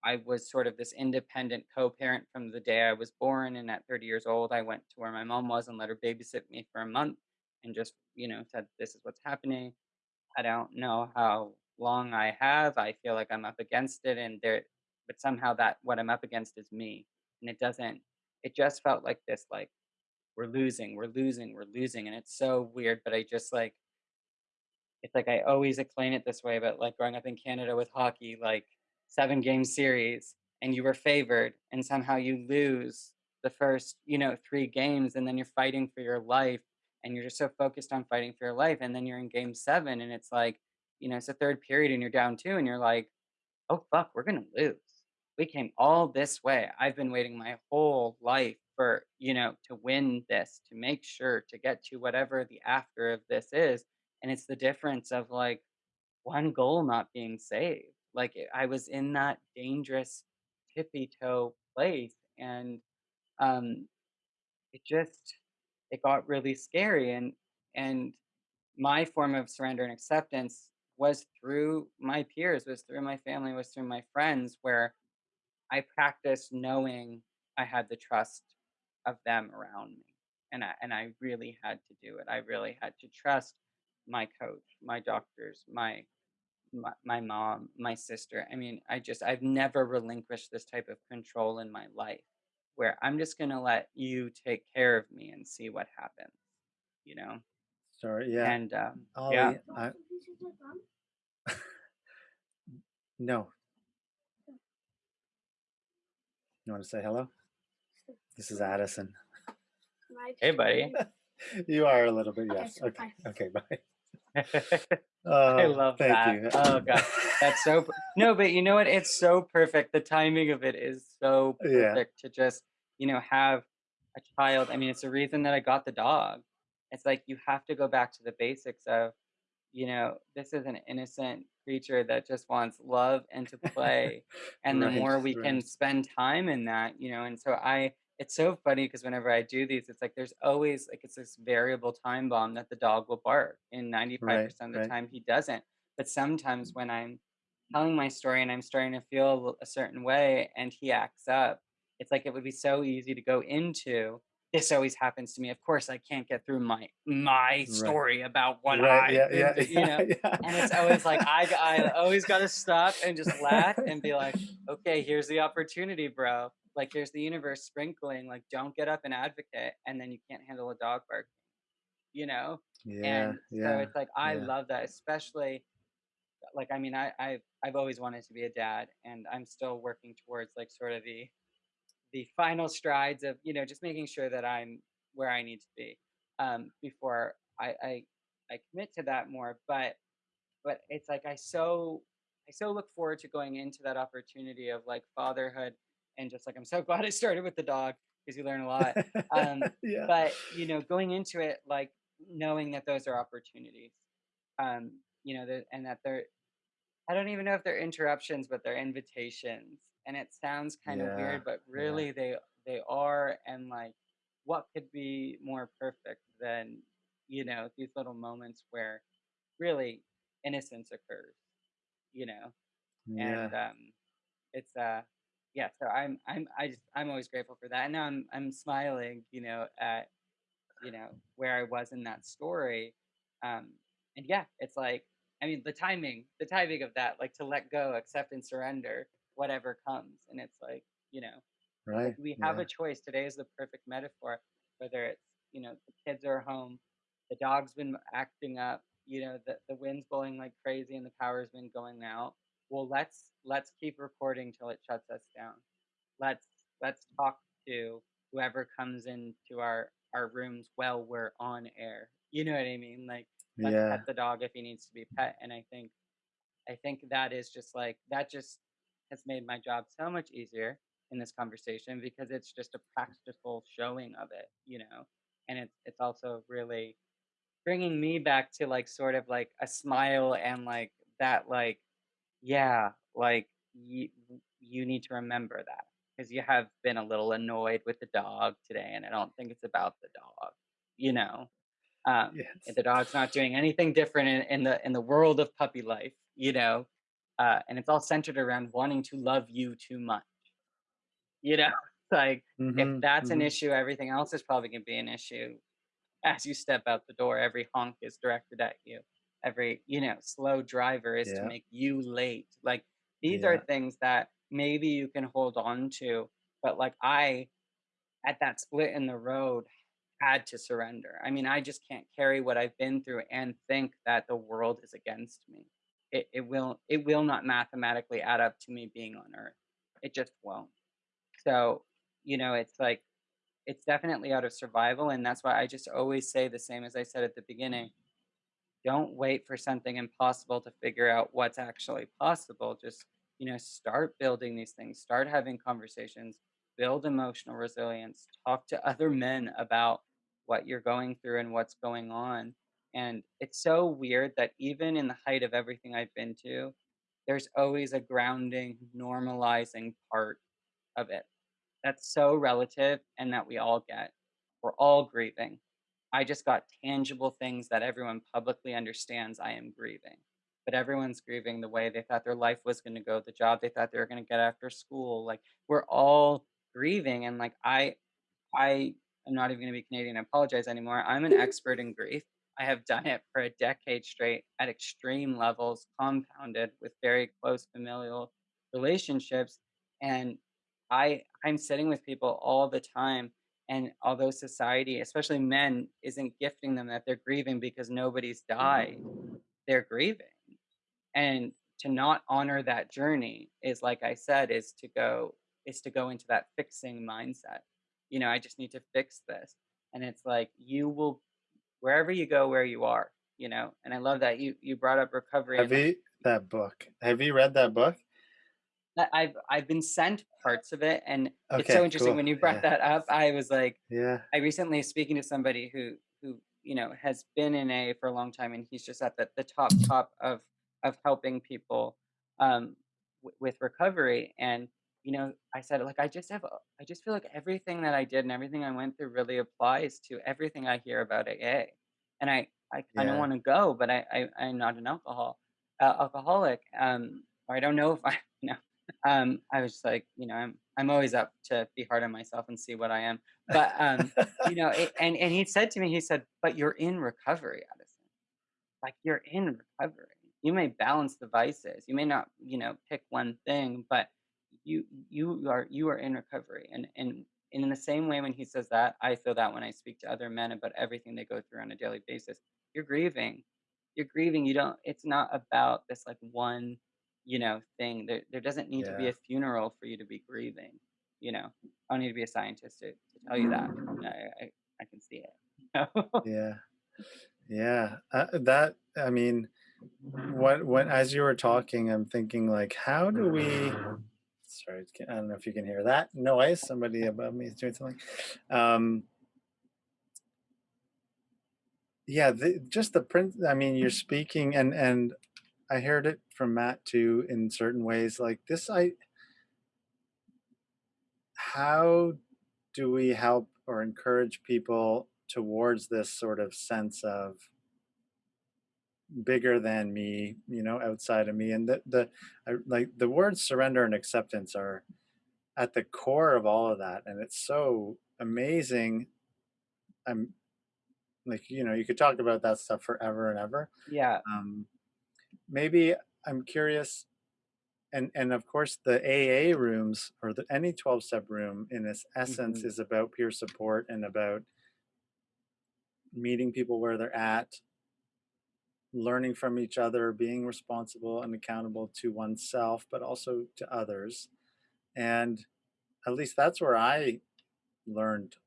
I was sort of this independent co-parent from the day I was born, and at 30 years old, I went to where my mom was and let her babysit me for a month, and just you know said, "This is what's happening." I don't know how long I have. I feel like I'm up against it, and there, but somehow that what I'm up against is me, and it doesn't. It just felt like this, like we're losing, we're losing, we're losing, and it's so weird. But I just like it's like I always explain it this way, but like growing up in Canada with hockey, like seven game series and you were favored and somehow you lose the first, you know, three games and then you're fighting for your life and you're just so focused on fighting for your life and then you're in game seven and it's like, you know, it's a third period and you're down two and you're like, oh fuck, we're gonna lose. We came all this way. I've been waiting my whole life for, you know, to win this, to make sure to get to whatever the after of this is. And it's the difference of like one goal not being saved. Like I was in that dangerous tippy toe place, and um, it just it got really scary. And and my form of surrender and acceptance was through my peers, was through my family, was through my friends, where I practiced knowing I had the trust of them around me, and I and I really had to do it. I really had to trust my coach, my doctors, my my, my mom, my sister. I mean, I just, I've never relinquished this type of control in my life where I'm just going to let you take care of me and see what happens, you know? Sorry, yeah, And um, yeah, I [laughs] [laughs] no. You want to say hello? This is Addison. hey, buddy. [laughs] You are a little bit, yes. so Okay, bye. okay, [laughs] bye. I Oh, love thank that. you. Oh, God. That's so, no, but you know what? It's so perfect. The timing of it is so Yeah, perfect to just, you know, have a child. I mean, it's the reason that I got the dog. It's like you have to go back to the basics of you know, this is an innocent creature that just wants love and to play. [laughs] And the right, more we can spend time in that, you know, and so I, it's so funny because whenever I do these, it's like there's always like it's this variable time bomb that the dog will bark. And 95% Right, of the right. time he doesn't. But sometimes mm. when I'm telling my story and I'm starting to feel a certain way and he acts up, it's like it would be so easy to go into this always happens to me. Of course, I can't get through my my Right. story about what Right. Yeah. I've Yeah. [laughs] to, you know. Yeah. And it's always like I, I [laughs] always got to stop and just laugh and be like, [laughs] okay, here's the opportunity, bro. Like here's the universe sprinkling. Like don't get up and advocate, and then you can't handle a dog bark, you know. Yeah. And so Yeah. it's like I Yeah. love that, especially like I mean I I've I've always wanted to be a dad, and I'm still working towards like sort of the the final strides of you know just making sure that I'm where I need to be um, before I, I I commit to that more. But but it's like I so I so look forward to going into that opportunity of like fatherhood and just like I'm so [laughs] glad I started with the dog because you learn a lot. Um, [laughs] Yeah. but you know, going into it like knowing that those are opportunities, um, you know, that and that they're I don't even know if they're interruptions, but they're invitations. And it sounds kind of Yeah. weird, but Yeah. really they they are. And like, what could be more perfect than you know these little moments where really innocence occurs, you know? Yeah. And um, it's uh, yeah. So I'm I'm I just I'm always grateful for that. And now I'm I'm smiling, you know, at you know where I was in that story. Um, and yeah, it's like I mean the timing, the timing of that, like to let go, accept, and surrender whatever comes. And it's like you know, like we have Yeah. a choice. Today is the perfect metaphor. Whether it's you know the kids are home, the dog's been acting up, you know, the the wind's blowing like crazy and the power's been going out. Well, let's let's keep recording till it shuts us down. Let's let's talk to whoever comes into our our rooms while we're on air. You know what I mean? Like, let's pet the dog if he needs to be pet. And I think I think that is just like that just has made my job so much easier in this conversation because it's just a practical showing of it, you know. And it's it's also really bringing me back to like sort of like a smile and like that like yeah, like you you need to remember that because you have been a little annoyed with the dog today and I don't think it's about the dog, you know. Um, Yes. the dog's not doing anything different in, in the in the world of puppy life, you know. Uh, and it's all centered around wanting to love you too much, you know. [laughs] Like if hmm that's an hmm issue, everything else is probably gonna be an issue as you step out the door. Every honk is directed at you. Every you know slow driver is to make you late. Like these are things that maybe you can hold on to, but like I at that split in the road had to surrender. I mean, I just can't carry what I've been through and think that the world is against me. It it will it will not mathematically add up to me being on earth. It just won't. So, you know, it's like it's definitely out of survival and that's why I just always say the same as I said at the beginning. Don't wait for something impossible to figure out what's actually possible. Just, you know, start building these things, start having conversations, build emotional resilience, talk to other men about what you're going through and what's going on. And it's so weird that even in the height of everything I've been to, there's always a grounding, normalizing part of it that's so relative and that we all get. We're all grieving. I just got tangible things that everyone publicly understands I am grieving. But everyone's grieving the way they thought their life was going to go, the job they thought they were going to get after school. Like we're all grieving and like I I am not even going to be Canadian and apologize anymore. I'm an [laughs] expert in grief. I have done it for a decade straight at extreme levels, compounded with very close familial relationships. And I I'm sitting with people all the time. And although society, especially men, isn't gifting them that they're grieving because nobody's died, they're grieving. And to not honor that journey is like I said, is to go is to go into that fixing mindset. You know, I just need to fix this. And it's like you will wherever you go, where you are, you know. And I love that you you brought up recovery Have you that book? Have you read that book? I've I've been sent parts of it, and it's so interesting cool. when you brought Yeah. that up. I was like, Yeah. I recently speaking to somebody who who you know has been in A for a long time, and he's just at the, the top top of of helping people um, w- with recovery. And you know, I said like I just have I just feel like everything that I did and everything I went through really applies to everything I hear about AA. And I I kind of Yeah. want to go, but I, I I'm not an alcohol uh, alcoholic. Um, or I don't know if I [laughs] you know. Um, I was just like, you know, I'm I'm always up to be hard on myself and see what I am. But um, you know, it, and and he said to me, he said, "But you're in recovery, Addison. Like you're in recovery. You may balance the vices. You may not, you know, pick one thing, but you you are you are in recovery." And and and in the same way, when he says that, I feel that when I speak to other men about everything they go through on a daily basis, you're grieving. You're grieving. You don't. It's not about this like one, you know, thing. There there doesn't need to be a funeral for you to be grieving. You know, I don't need to be a scientist to, to tell you that. I, I I can see it. [laughs] Yeah. Yeah. Uh, that I mean, what when as you were talking, I'm thinking like, how do we? Sorry, I don't know if you can hear that noise. Somebody above me is doing something. Um, yeah, the, just the print. I mean, you're speaking, and and I heard it from Matt too in certain ways. Like this, I how do we help or encourage people towards this sort of sense of bigger than me, you know, outside of me. And the the I, like the words surrender and acceptance are at the core of all of that, and it's so amazing. I'm like, you know, you could talk about that stuff forever and ever. yeah. Um, maybe I'm curious, and and of course the AA rooms or the any 12 step room in its essence hmm is about peer support and about meeting people where they're at learning from each other, being responsible and accountable to oneself, but also to others. And at least that's where I learned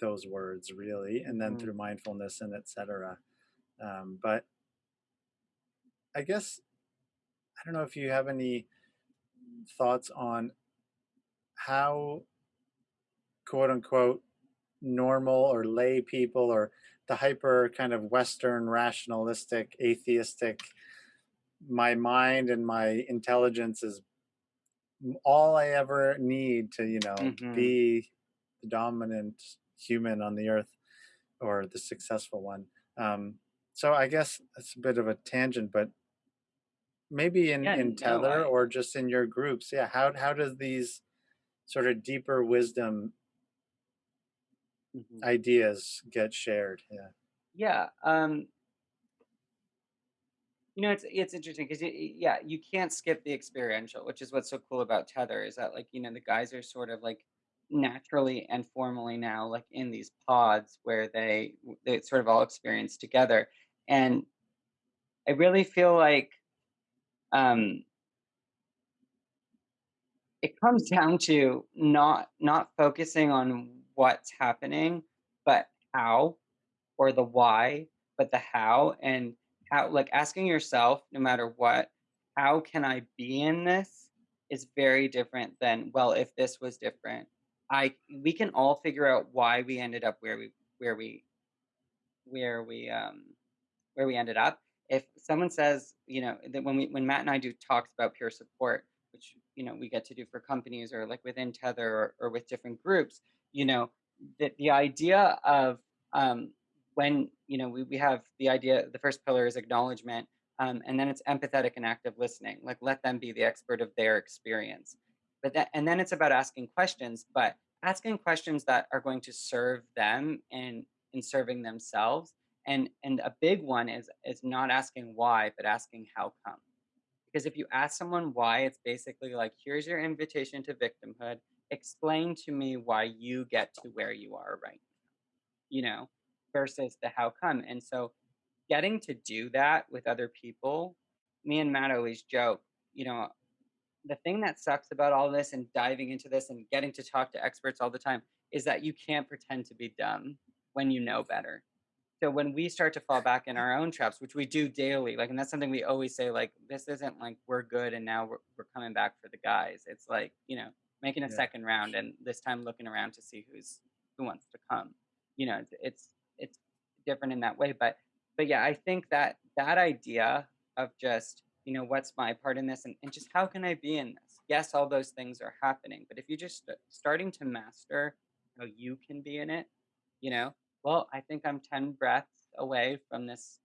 those words really, and then Mhm. through mindfulness and etc. Um, but I guess I don't know if you have any thoughts on how quote unquote normal or lay people or the hyper kind of Western rationalistic, atheistic, my mind and my intelligence is all I ever need to, you know, Mhm. be the dominant human on the earth or the successful one. Um, so I guess it's a bit of a tangent, but maybe in, Yeah, in no, Tethr I or just in your groups, yeah, how, how does these sort of deeper wisdom mhm. ideas get shared? Yeah. Yeah, um, you know, it's it's interesting 'cause yeah, you can't skip the experiential, which is what's so cool about Tethr is that, like, you know, the guys are sort of, like, naturally and formally now, like, in these pods where they they sort of all experience together, and I really feel like, um it comes down to not not focusing on what's happening, but how, or the why, but the how, and how like, asking yourself, no matter what, "How can I be in this?" is very different than, "Well, if this was different." I we can all figure out why we ended up where we where we where we, um where we ended up. If someone says, you know, that when we when Matt and I do talks about peer support, which, you know, we get to do for companies or like within Tethr or, or with different groups, you know, that the idea of um, when, you know, we, we have the idea, the first pillar is acknowledgement, um, and then it's empathetic and active listening. Like let them be the expert of their experience. But that, and then it's about asking questions, but asking questions that are going to serve them and in serving themselves and and a big one is is not asking why, but asking how come. Because if you ask someone why, it's basically like, here's your invitation to victimhood. Explain to me why you get to where you are right now, you know, versus the how come. And so getting to do that with other people, me and Matt always joke, you know, the thing that sucks about all this and diving into this and getting to talk to experts all the time is that you can't pretend to be dumb when you know better so when we start to fall back in our own traps, which we do daily, like, and that's something we always say, like, this isn't like we're good and now we're, we're coming back for the guys. It's like, you know, making a Yeah. second round and this time looking around to see who's who wants to come. You know, it's it's it's different in that way. But but yeah, I think that that idea of just, you know, what's my part in this and, and just how can I be in this? Yes, all those things are happening. But if you're just starting to master how you can be in it, you know, well, I think I'm 10 breaths away from this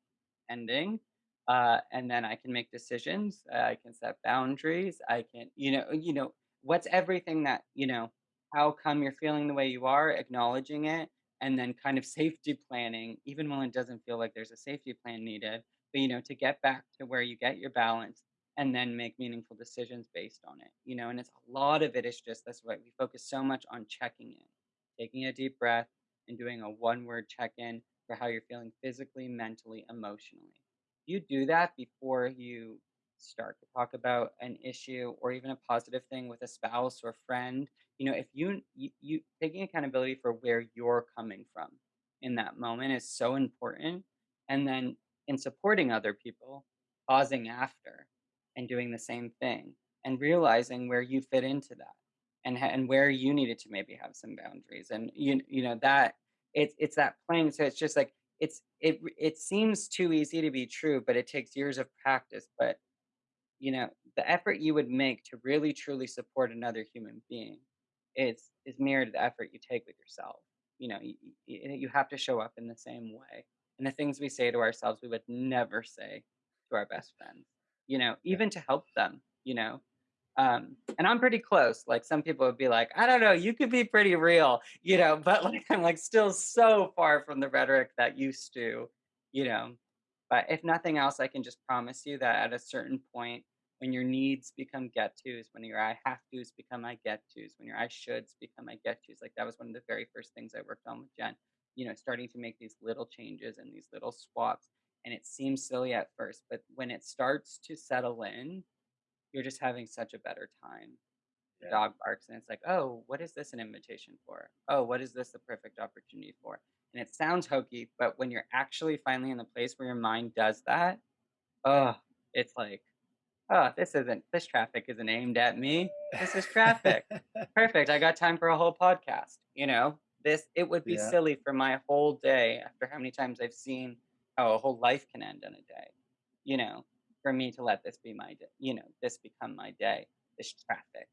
ending. Uh, and then I can make decisions. uh, I can set boundaries. I can, you know, you know, what's everything that, you know, how come you're feeling the way you are, acknowledging it, and then kind of [laughs] safety planning, even when it doesn't feel like there's a safety plan needed, but, you know, to get back to where you get your balance and then make meaningful decisions based on it, you know, and it's a lot of it is just that's why we focus so much on checking in, taking a deep breath and doing a one word check in for how you're feeling physically, mentally, emotionally. You do that before you start to talk about an issue or even a positive thing with a spouse or friend. You know, if you, you, you taking accountability for where you're coming from in that moment is so important. And then in supporting other people, pausing after and doing the same thing and realizing where you fit into that and and where you needed to maybe have some boundaries and you you know that it's it's that playing so it's just like it's it it seems too easy to be true but it takes years of practice but you know the effort you would make to really truly support another human being is is mirrored the effort you take with yourself you know you, you have to show up in the same way and the things we say to ourselves we would never say to our best friends you know even to help them you know um, and I'm pretty close. Like some people would be like, I don't know, you could be pretty real, you know, but [laughs] like I'm like still so far from the rhetoric that used to, you know. But if nothing else, I can just promise you that at a certain point, when your needs become get tos, when your I have tos become I get tos, when your I shoulds become I get tos, like that was one of the very first things I worked on with Jen, you know, starting to make these little changes and these little swaps. and it seems silly at first, but when it starts to settle in, you're just having such a better time. The Yeah. dog barks, and it's like, "Oh, what is this an invitation for? Oh, what is this the perfect opportunity for?" And it sounds hokey, but when you're actually finally in the place where your mind does that, oh, it's like, "Oh, this isn't this traffic isn't aimed at me. This is traffic. [laughs] Perfect. I got time for a whole podcast." You know, this it would be Yeah. silly for my whole day after how many times I've seen how a whole life can end in a day, you know, for me to let this be my day, you know, this become my day, this traffic,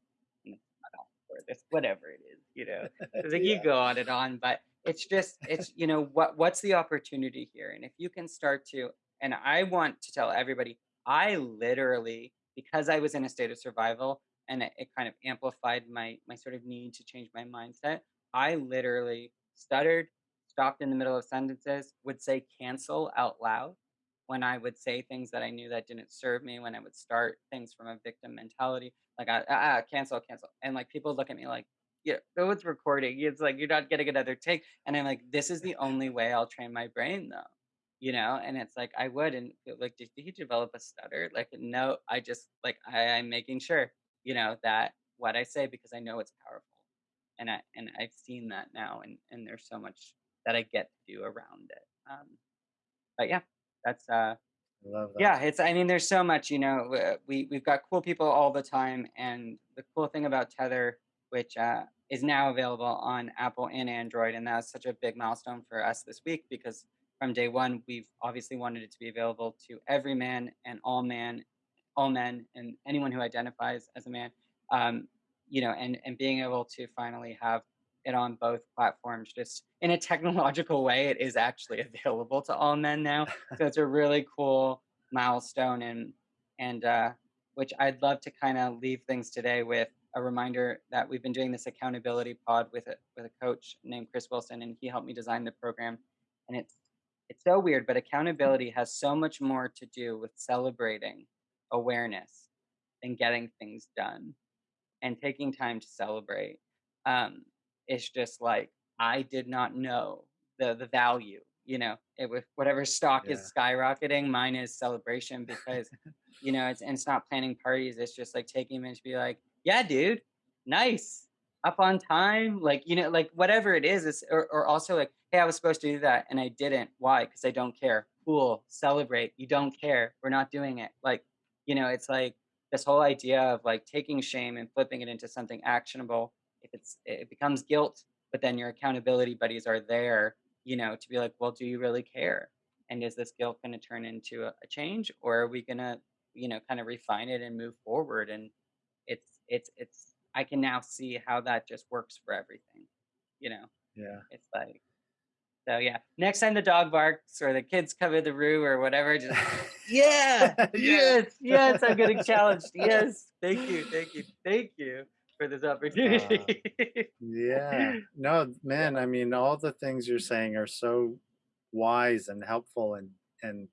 and this cutoff, or this whatever it is, you know. It's like you go on and on, but it's just it's you know what what's the opportunity here? And if you can start to and I want to tell everybody, I literally because I was in a state of survival and it, it kind of amplified my my sort of need to change my mindset. I literally stuttered, stopped in the middle of sentences, would say cancel out loud when I would say things that I knew that didn't serve me, when I would start things from a victim mentality, like I, ah, ah, cancel, cancel. And like people look at me like, yeah, though it's recording. It's like you're not getting another take. And I'm like, this is the only way I'll train my brain though. You know, and it's like I would and like, did he develop a stutter? Like, no, I just like I, I'm making sure, you know, that what I say because I know it's powerful. And I and I've seen that now and and there's so much that I get to do around it. Um, but yeah, that's uh that. yeah, it's I mean, there's so much, you know, uh, we we've got cool people all the time, and the cool thing about Tethr, which uh, is now available on Apple and Android, and that's such a big milestone for us this week because from day one, we've obviously wanted it to be available to every man and all man, all men, and anyone who identifies as a man. Um, you know, and and being able to finally have it on both platforms, just in a technological way, it is actually [laughs] available to all men now so it's a really cool milestone and and uh, which I'd love to kind of leave things today with a reminder that we've been doing this accountability pod with a with a coach named Chris Wilson and he helped me design the program and it's it's so weird but accountability has so much more to do with celebrating awareness than getting things done and taking time to celebrate um, it's just like I did not know the the value. You know, it was whatever stock Yeah. is skyrocketing. Mine is celebration because you know it's and it's not planning parties. It's just like taking a minute to be like, yeah, dude, nice, up on time. Like you know, like whatever it is. It's or, or also like, hey, I was supposed to do that and I didn't. Why? Because I don't care. Cool, celebrate. You don't care. We're not doing it. Like you know, it's like this whole idea of like taking shame and flipping it into something actionable if it's it becomes guilt but then your accountability buddies are there you know to be like well do you really care and is this guilt going to turn into a, a change or are we going to you know kind of refine it and move forward and it's it's it's i can now see how that just works for everything you know Yeah. it's like so yeah next time the dog barks or the kids come in the room or whatever just [laughs] yeah [laughs] yeah. yes yes i'm getting challenged [laughs] yes thank you thank you thank you for this opportunity Yeah. No, man, I mean, all the things you're saying are so wise and helpful and and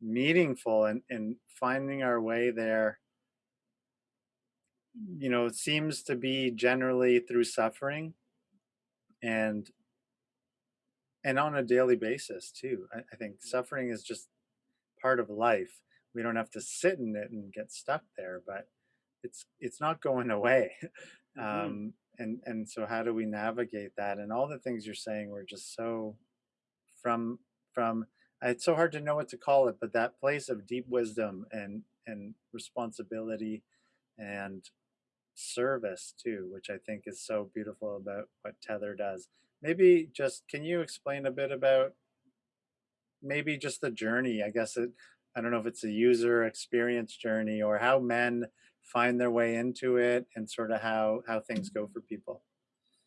meaningful and and finding our way there, you know, it seems to be generally through suffering and and on a daily basis too. I, I think suffering is just part of life. We don't have to sit in it and get stuck there, but it's it's not going [laughs] away. Mhm. Um, and and so how do we navigate that? And all the things you're saying were just so from from it's so hard to know what to call it, but that place of deep wisdom and and responsibility and service too, which I think is so beautiful about what Tethr does. Maybe just can you explain a bit about maybe just the journey? I guess it, I don't know if it's a user experience journey or how men find their way into it and sort of how how things go for people.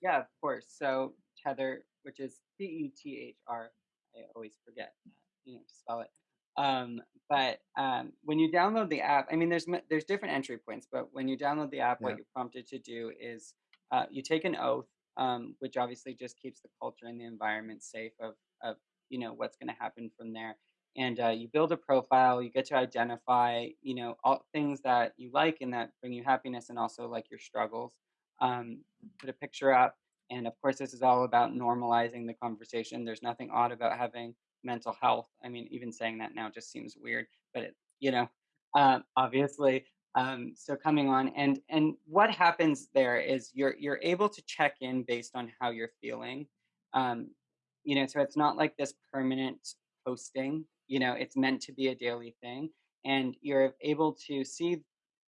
Yeah, of course. So Tethr, which is T E T H R, I always forget, uh, you know, to spell it. Um, but um, when you download the app, I mean, there's there's different entry points, but when you download the app, Yeah. what you're prompted to do is uh, you take an oath, um, which obviously just keeps the culture and the environment safe of of you know what's going to happen from there. And uh, you build a profile. You get to identify, you know, all things that you like and that bring you happiness, and also like your struggles. Um, put a picture up and of course, this is all about normalizing the conversation. There's nothing odd about having mental health. I mean, even saying that now just seems weird, but it, you know, uh, obviously. Um, so coming on and and what happens there is you're you're able to check in based on how you're feeling. Um, you know, so it's not like this permanent posting. You know, it's meant to be a daily thing, and you're able to see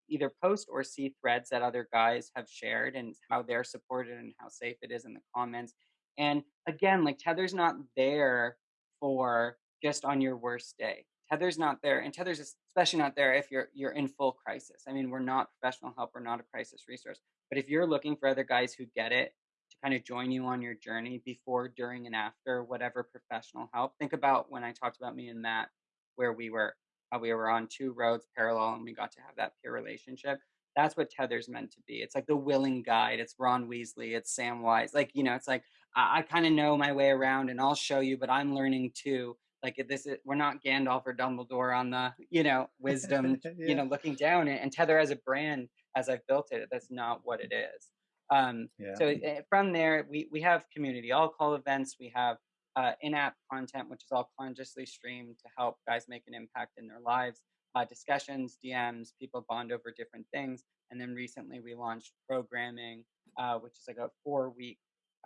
either post or see threads that other guys have shared and how they're supported and how safe it is in the comments. And again, like Tethr's not there for just on your worst day. Tethr's not there, and Tethr's especially not there if you're you're in full crisis. I mean, we're not professional help, we're not a crisis resource. But if you're looking for other guys who get it to kind of join you on your journey before, during, and after whatever professional help, think about when I talked about me and Matt, where we were we were on two roads parallel and we got to have that peer relationship. That's what Tethr's meant to be. It's like the willing guide. It's Ron Weasley. It's Samwise. Like, you know, it's like I, I kind of know my way around and I'll show you, but I'm learning too. Like this is we're not Gandalf or Dumbledore on the, you know, wisdom, [laughs] yeah. you know, looking down and Tethr as a brand, as I've built it, that's not what it is. Um, yeah. So eh, from there, we we have community all call events. We have uh, in-app content, which is all consciously streamed to help guys make an impact in their lives. Uh, discussions, DMs, people bond over different things. And then recently we launched programming, uh, which is like a four-week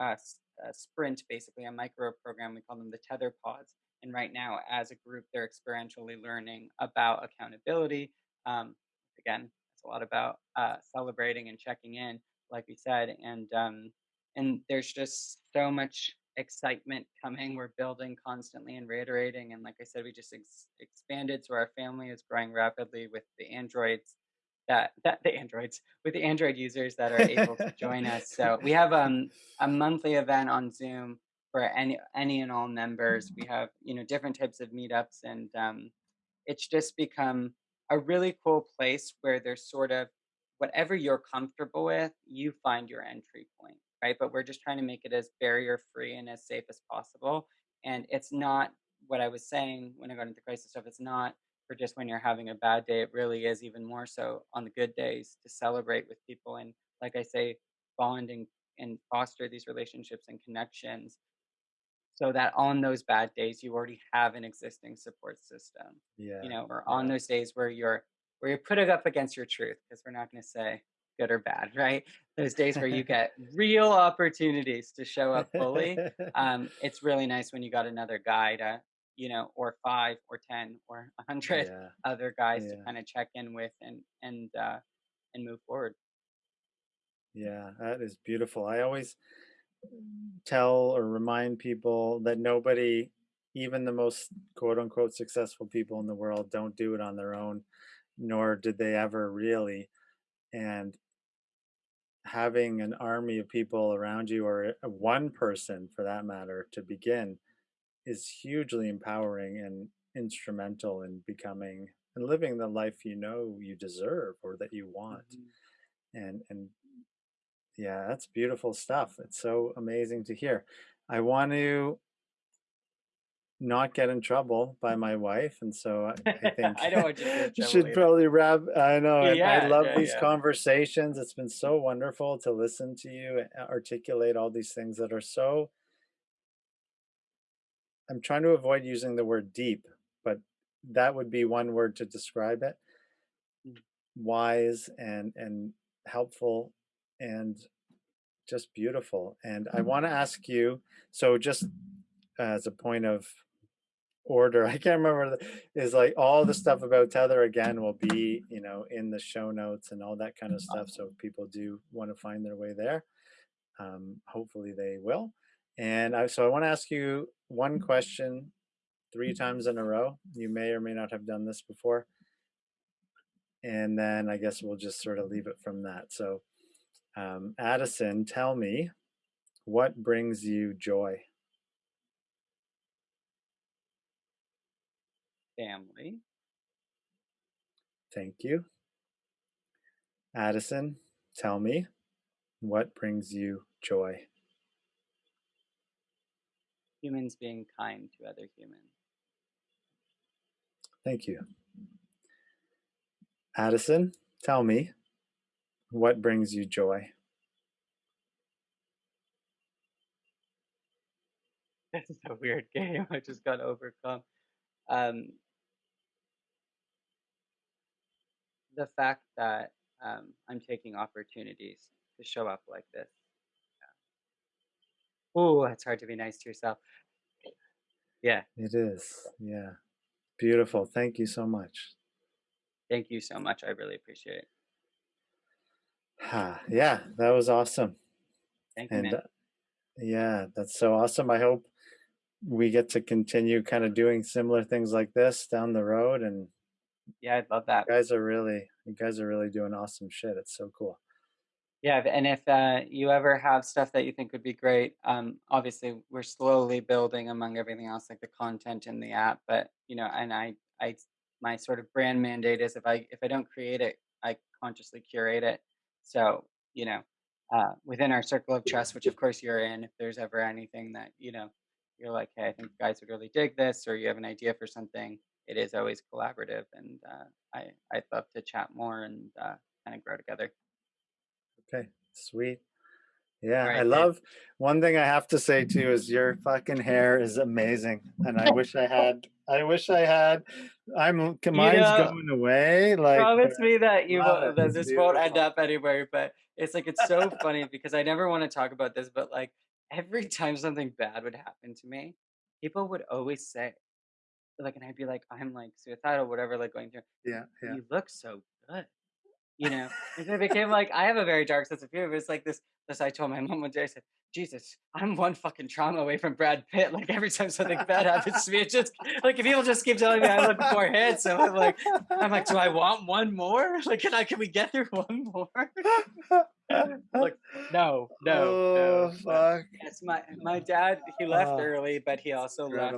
uh, sprint, basically a micro program. We call them the Tethr Pods. And right now, as a group, they're experientially learning about accountability. Um, again, it's a lot about uh, celebrating and checking in, like we said. And um, and there's just so much excitement coming. We're building constantly and reiterating. And like I said, we just ex- expanded. So our family is growing rapidly with the androids that, that the androids with the android users that are able to join us. So we have [laughs] um, a monthly event on Zoom for any any and all members. We have you know different types of meetups, and um, it's just become a really cool place where there's sort of whatever you're comfortable with, you find your entry point right? But we're just trying to make it as barrier free and as safe as possible. And it's not what I was saying when I got into the crisis stuff. It's not for just when you're having a bad day. It really is even more so on the good days to celebrate with people and, like I say, bond and, and foster these relationships and connections so that on those bad days you already have an existing support system. Yeah. You know, or on those days where you're where you're putting up against your truth, because we're not going to say good or bad, [laughs] right? Those days where you get real opportunities to show up fully. [laughs] Um, it's really nice when you got another guy to, you know, or five or 10 or a hundred yeah. [laughs] other guys yeah. to kind of check in with and, and, uh, and move forward. Yeah, that is beautiful. I always tell or remind people that nobody, even the most quote unquote successful people in the world, don't do it on their own, nor did they ever really. And having an army of people around you or one person for that matter to begin is hugely empowering and instrumental in becoming and living the life you know you deserve or that you want mm-hmm. and and yeah that's beautiful stuff it's so amazing to hear i want to not get in trouble by my wife, and so I, I [laughs] think I don't want you [laughs] should probably wrap. I know. Yeah, I love yeah, these yeah. conversations. It's been so [laughs] wonderful to listen to you articulate all these things that are so. I'm trying to avoid using the word deep, but that would be one word to describe it. Mm. Wise and and helpful and just beautiful. And I want to ask you. So just as a point of order. [laughs] I can't remember. Is like all the stuff about Tethr again will be you know in the show notes and all that kind of stuff. So if people do want to find their way there, um, hopefully they will. And I, so I want to ask you one question three times in a row. You may or may not have done this before. And then I guess we'll just sort of leave it from that. So, um, Addison, tell me what brings you joy? family. Thank you. Addison, tell me, what brings you joy? Humans being kind to other humans. Thank you. Addison, tell me, what brings you joy? [laughs] this is a weird game. I just got overcome. Um, the fact that um, I'm taking opportunities to show up like this. Oh, it's hard to be nice to yourself. Yeah. It is. Yeah. Beautiful. Thank you so much. Thank you so much. I really appreciate it. yeah, that was awesome. Thank you, And man. uh, yeah, that's so awesome. I hope we get to continue kind of doing similar things like this down the road. And Yeah, I'd love you that. guys are really, you guys are really doing awesome shit. It's so cool. Yeah, and if uh, you ever have stuff that you think would be great, um, obviously we're slowly building among everything else, like the content in the app. But you know, and I, I, my sort of brand mandate is if I if I don't create it, I consciously curate it. So you know, uh, within our circle of trust, which of course you're in, if there's ever anything that you know, you're like, hey, I think guys would really dig this, or you have an idea for something, it is always collaborative, and uh, I I'd love to chat more and uh, kind of grow together. Okay, sweet. Yeah, I right, dude. love one thing I have to say too is your fucking hair is amazing. And I wish I [laughs] had I wish I had I'm mine's know, going away. Like promise me that you won't, that this won't end up anywhere. But it's like it's so funny because I never want to talk about this, but like every time something bad would happen to me, people would always say, like, and I'd be like, I'm like suicidal, whatever, like going through. Yeah, yeah. You look so good, you know. And so it became like I have a very dark sense of humor. It's like this. This I told my mom one day. I said, Jesus, I'm one fucking trauma away from Brad Pitt. Like every time something bad happens to me, it just like if people just keep telling me I look more handsome, I'm like, I'm like, do I want one more? [laughs] Like, can I? Can we get through [laughs] one more? like, no, no, no. oh But fuck. yes, my my dad he left Oh, early, but he also left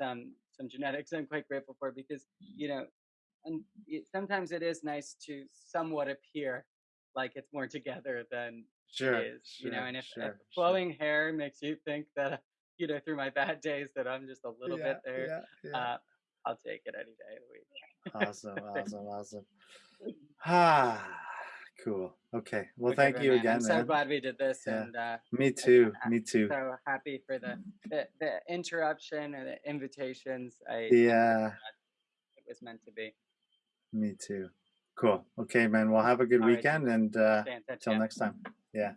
some some genetics. I'm quite grateful for because you know, and it, sometimes it is nice to somewhat appear like it's more together than it Sure, is. You know, and if, if sure, sure. flowing hair makes you think that you know through my bad days that I'm just a little Yeah, bit there, yeah, yeah. uh, I'll take it any day of the week. Awesome, awesome, awesome. [laughs] Ah, cool. Okay. Well, Okay, thank you man, I'm again, so man. glad we did this, Yeah. and uh, Me I'm too. Me too. so happy for the, the the interruption and the invitations. I Yeah, it was meant to be. Me too. Cool. Okay, man. Well, have a good All right, weekend and uh Stay in touch, till yeah. next time. Yeah.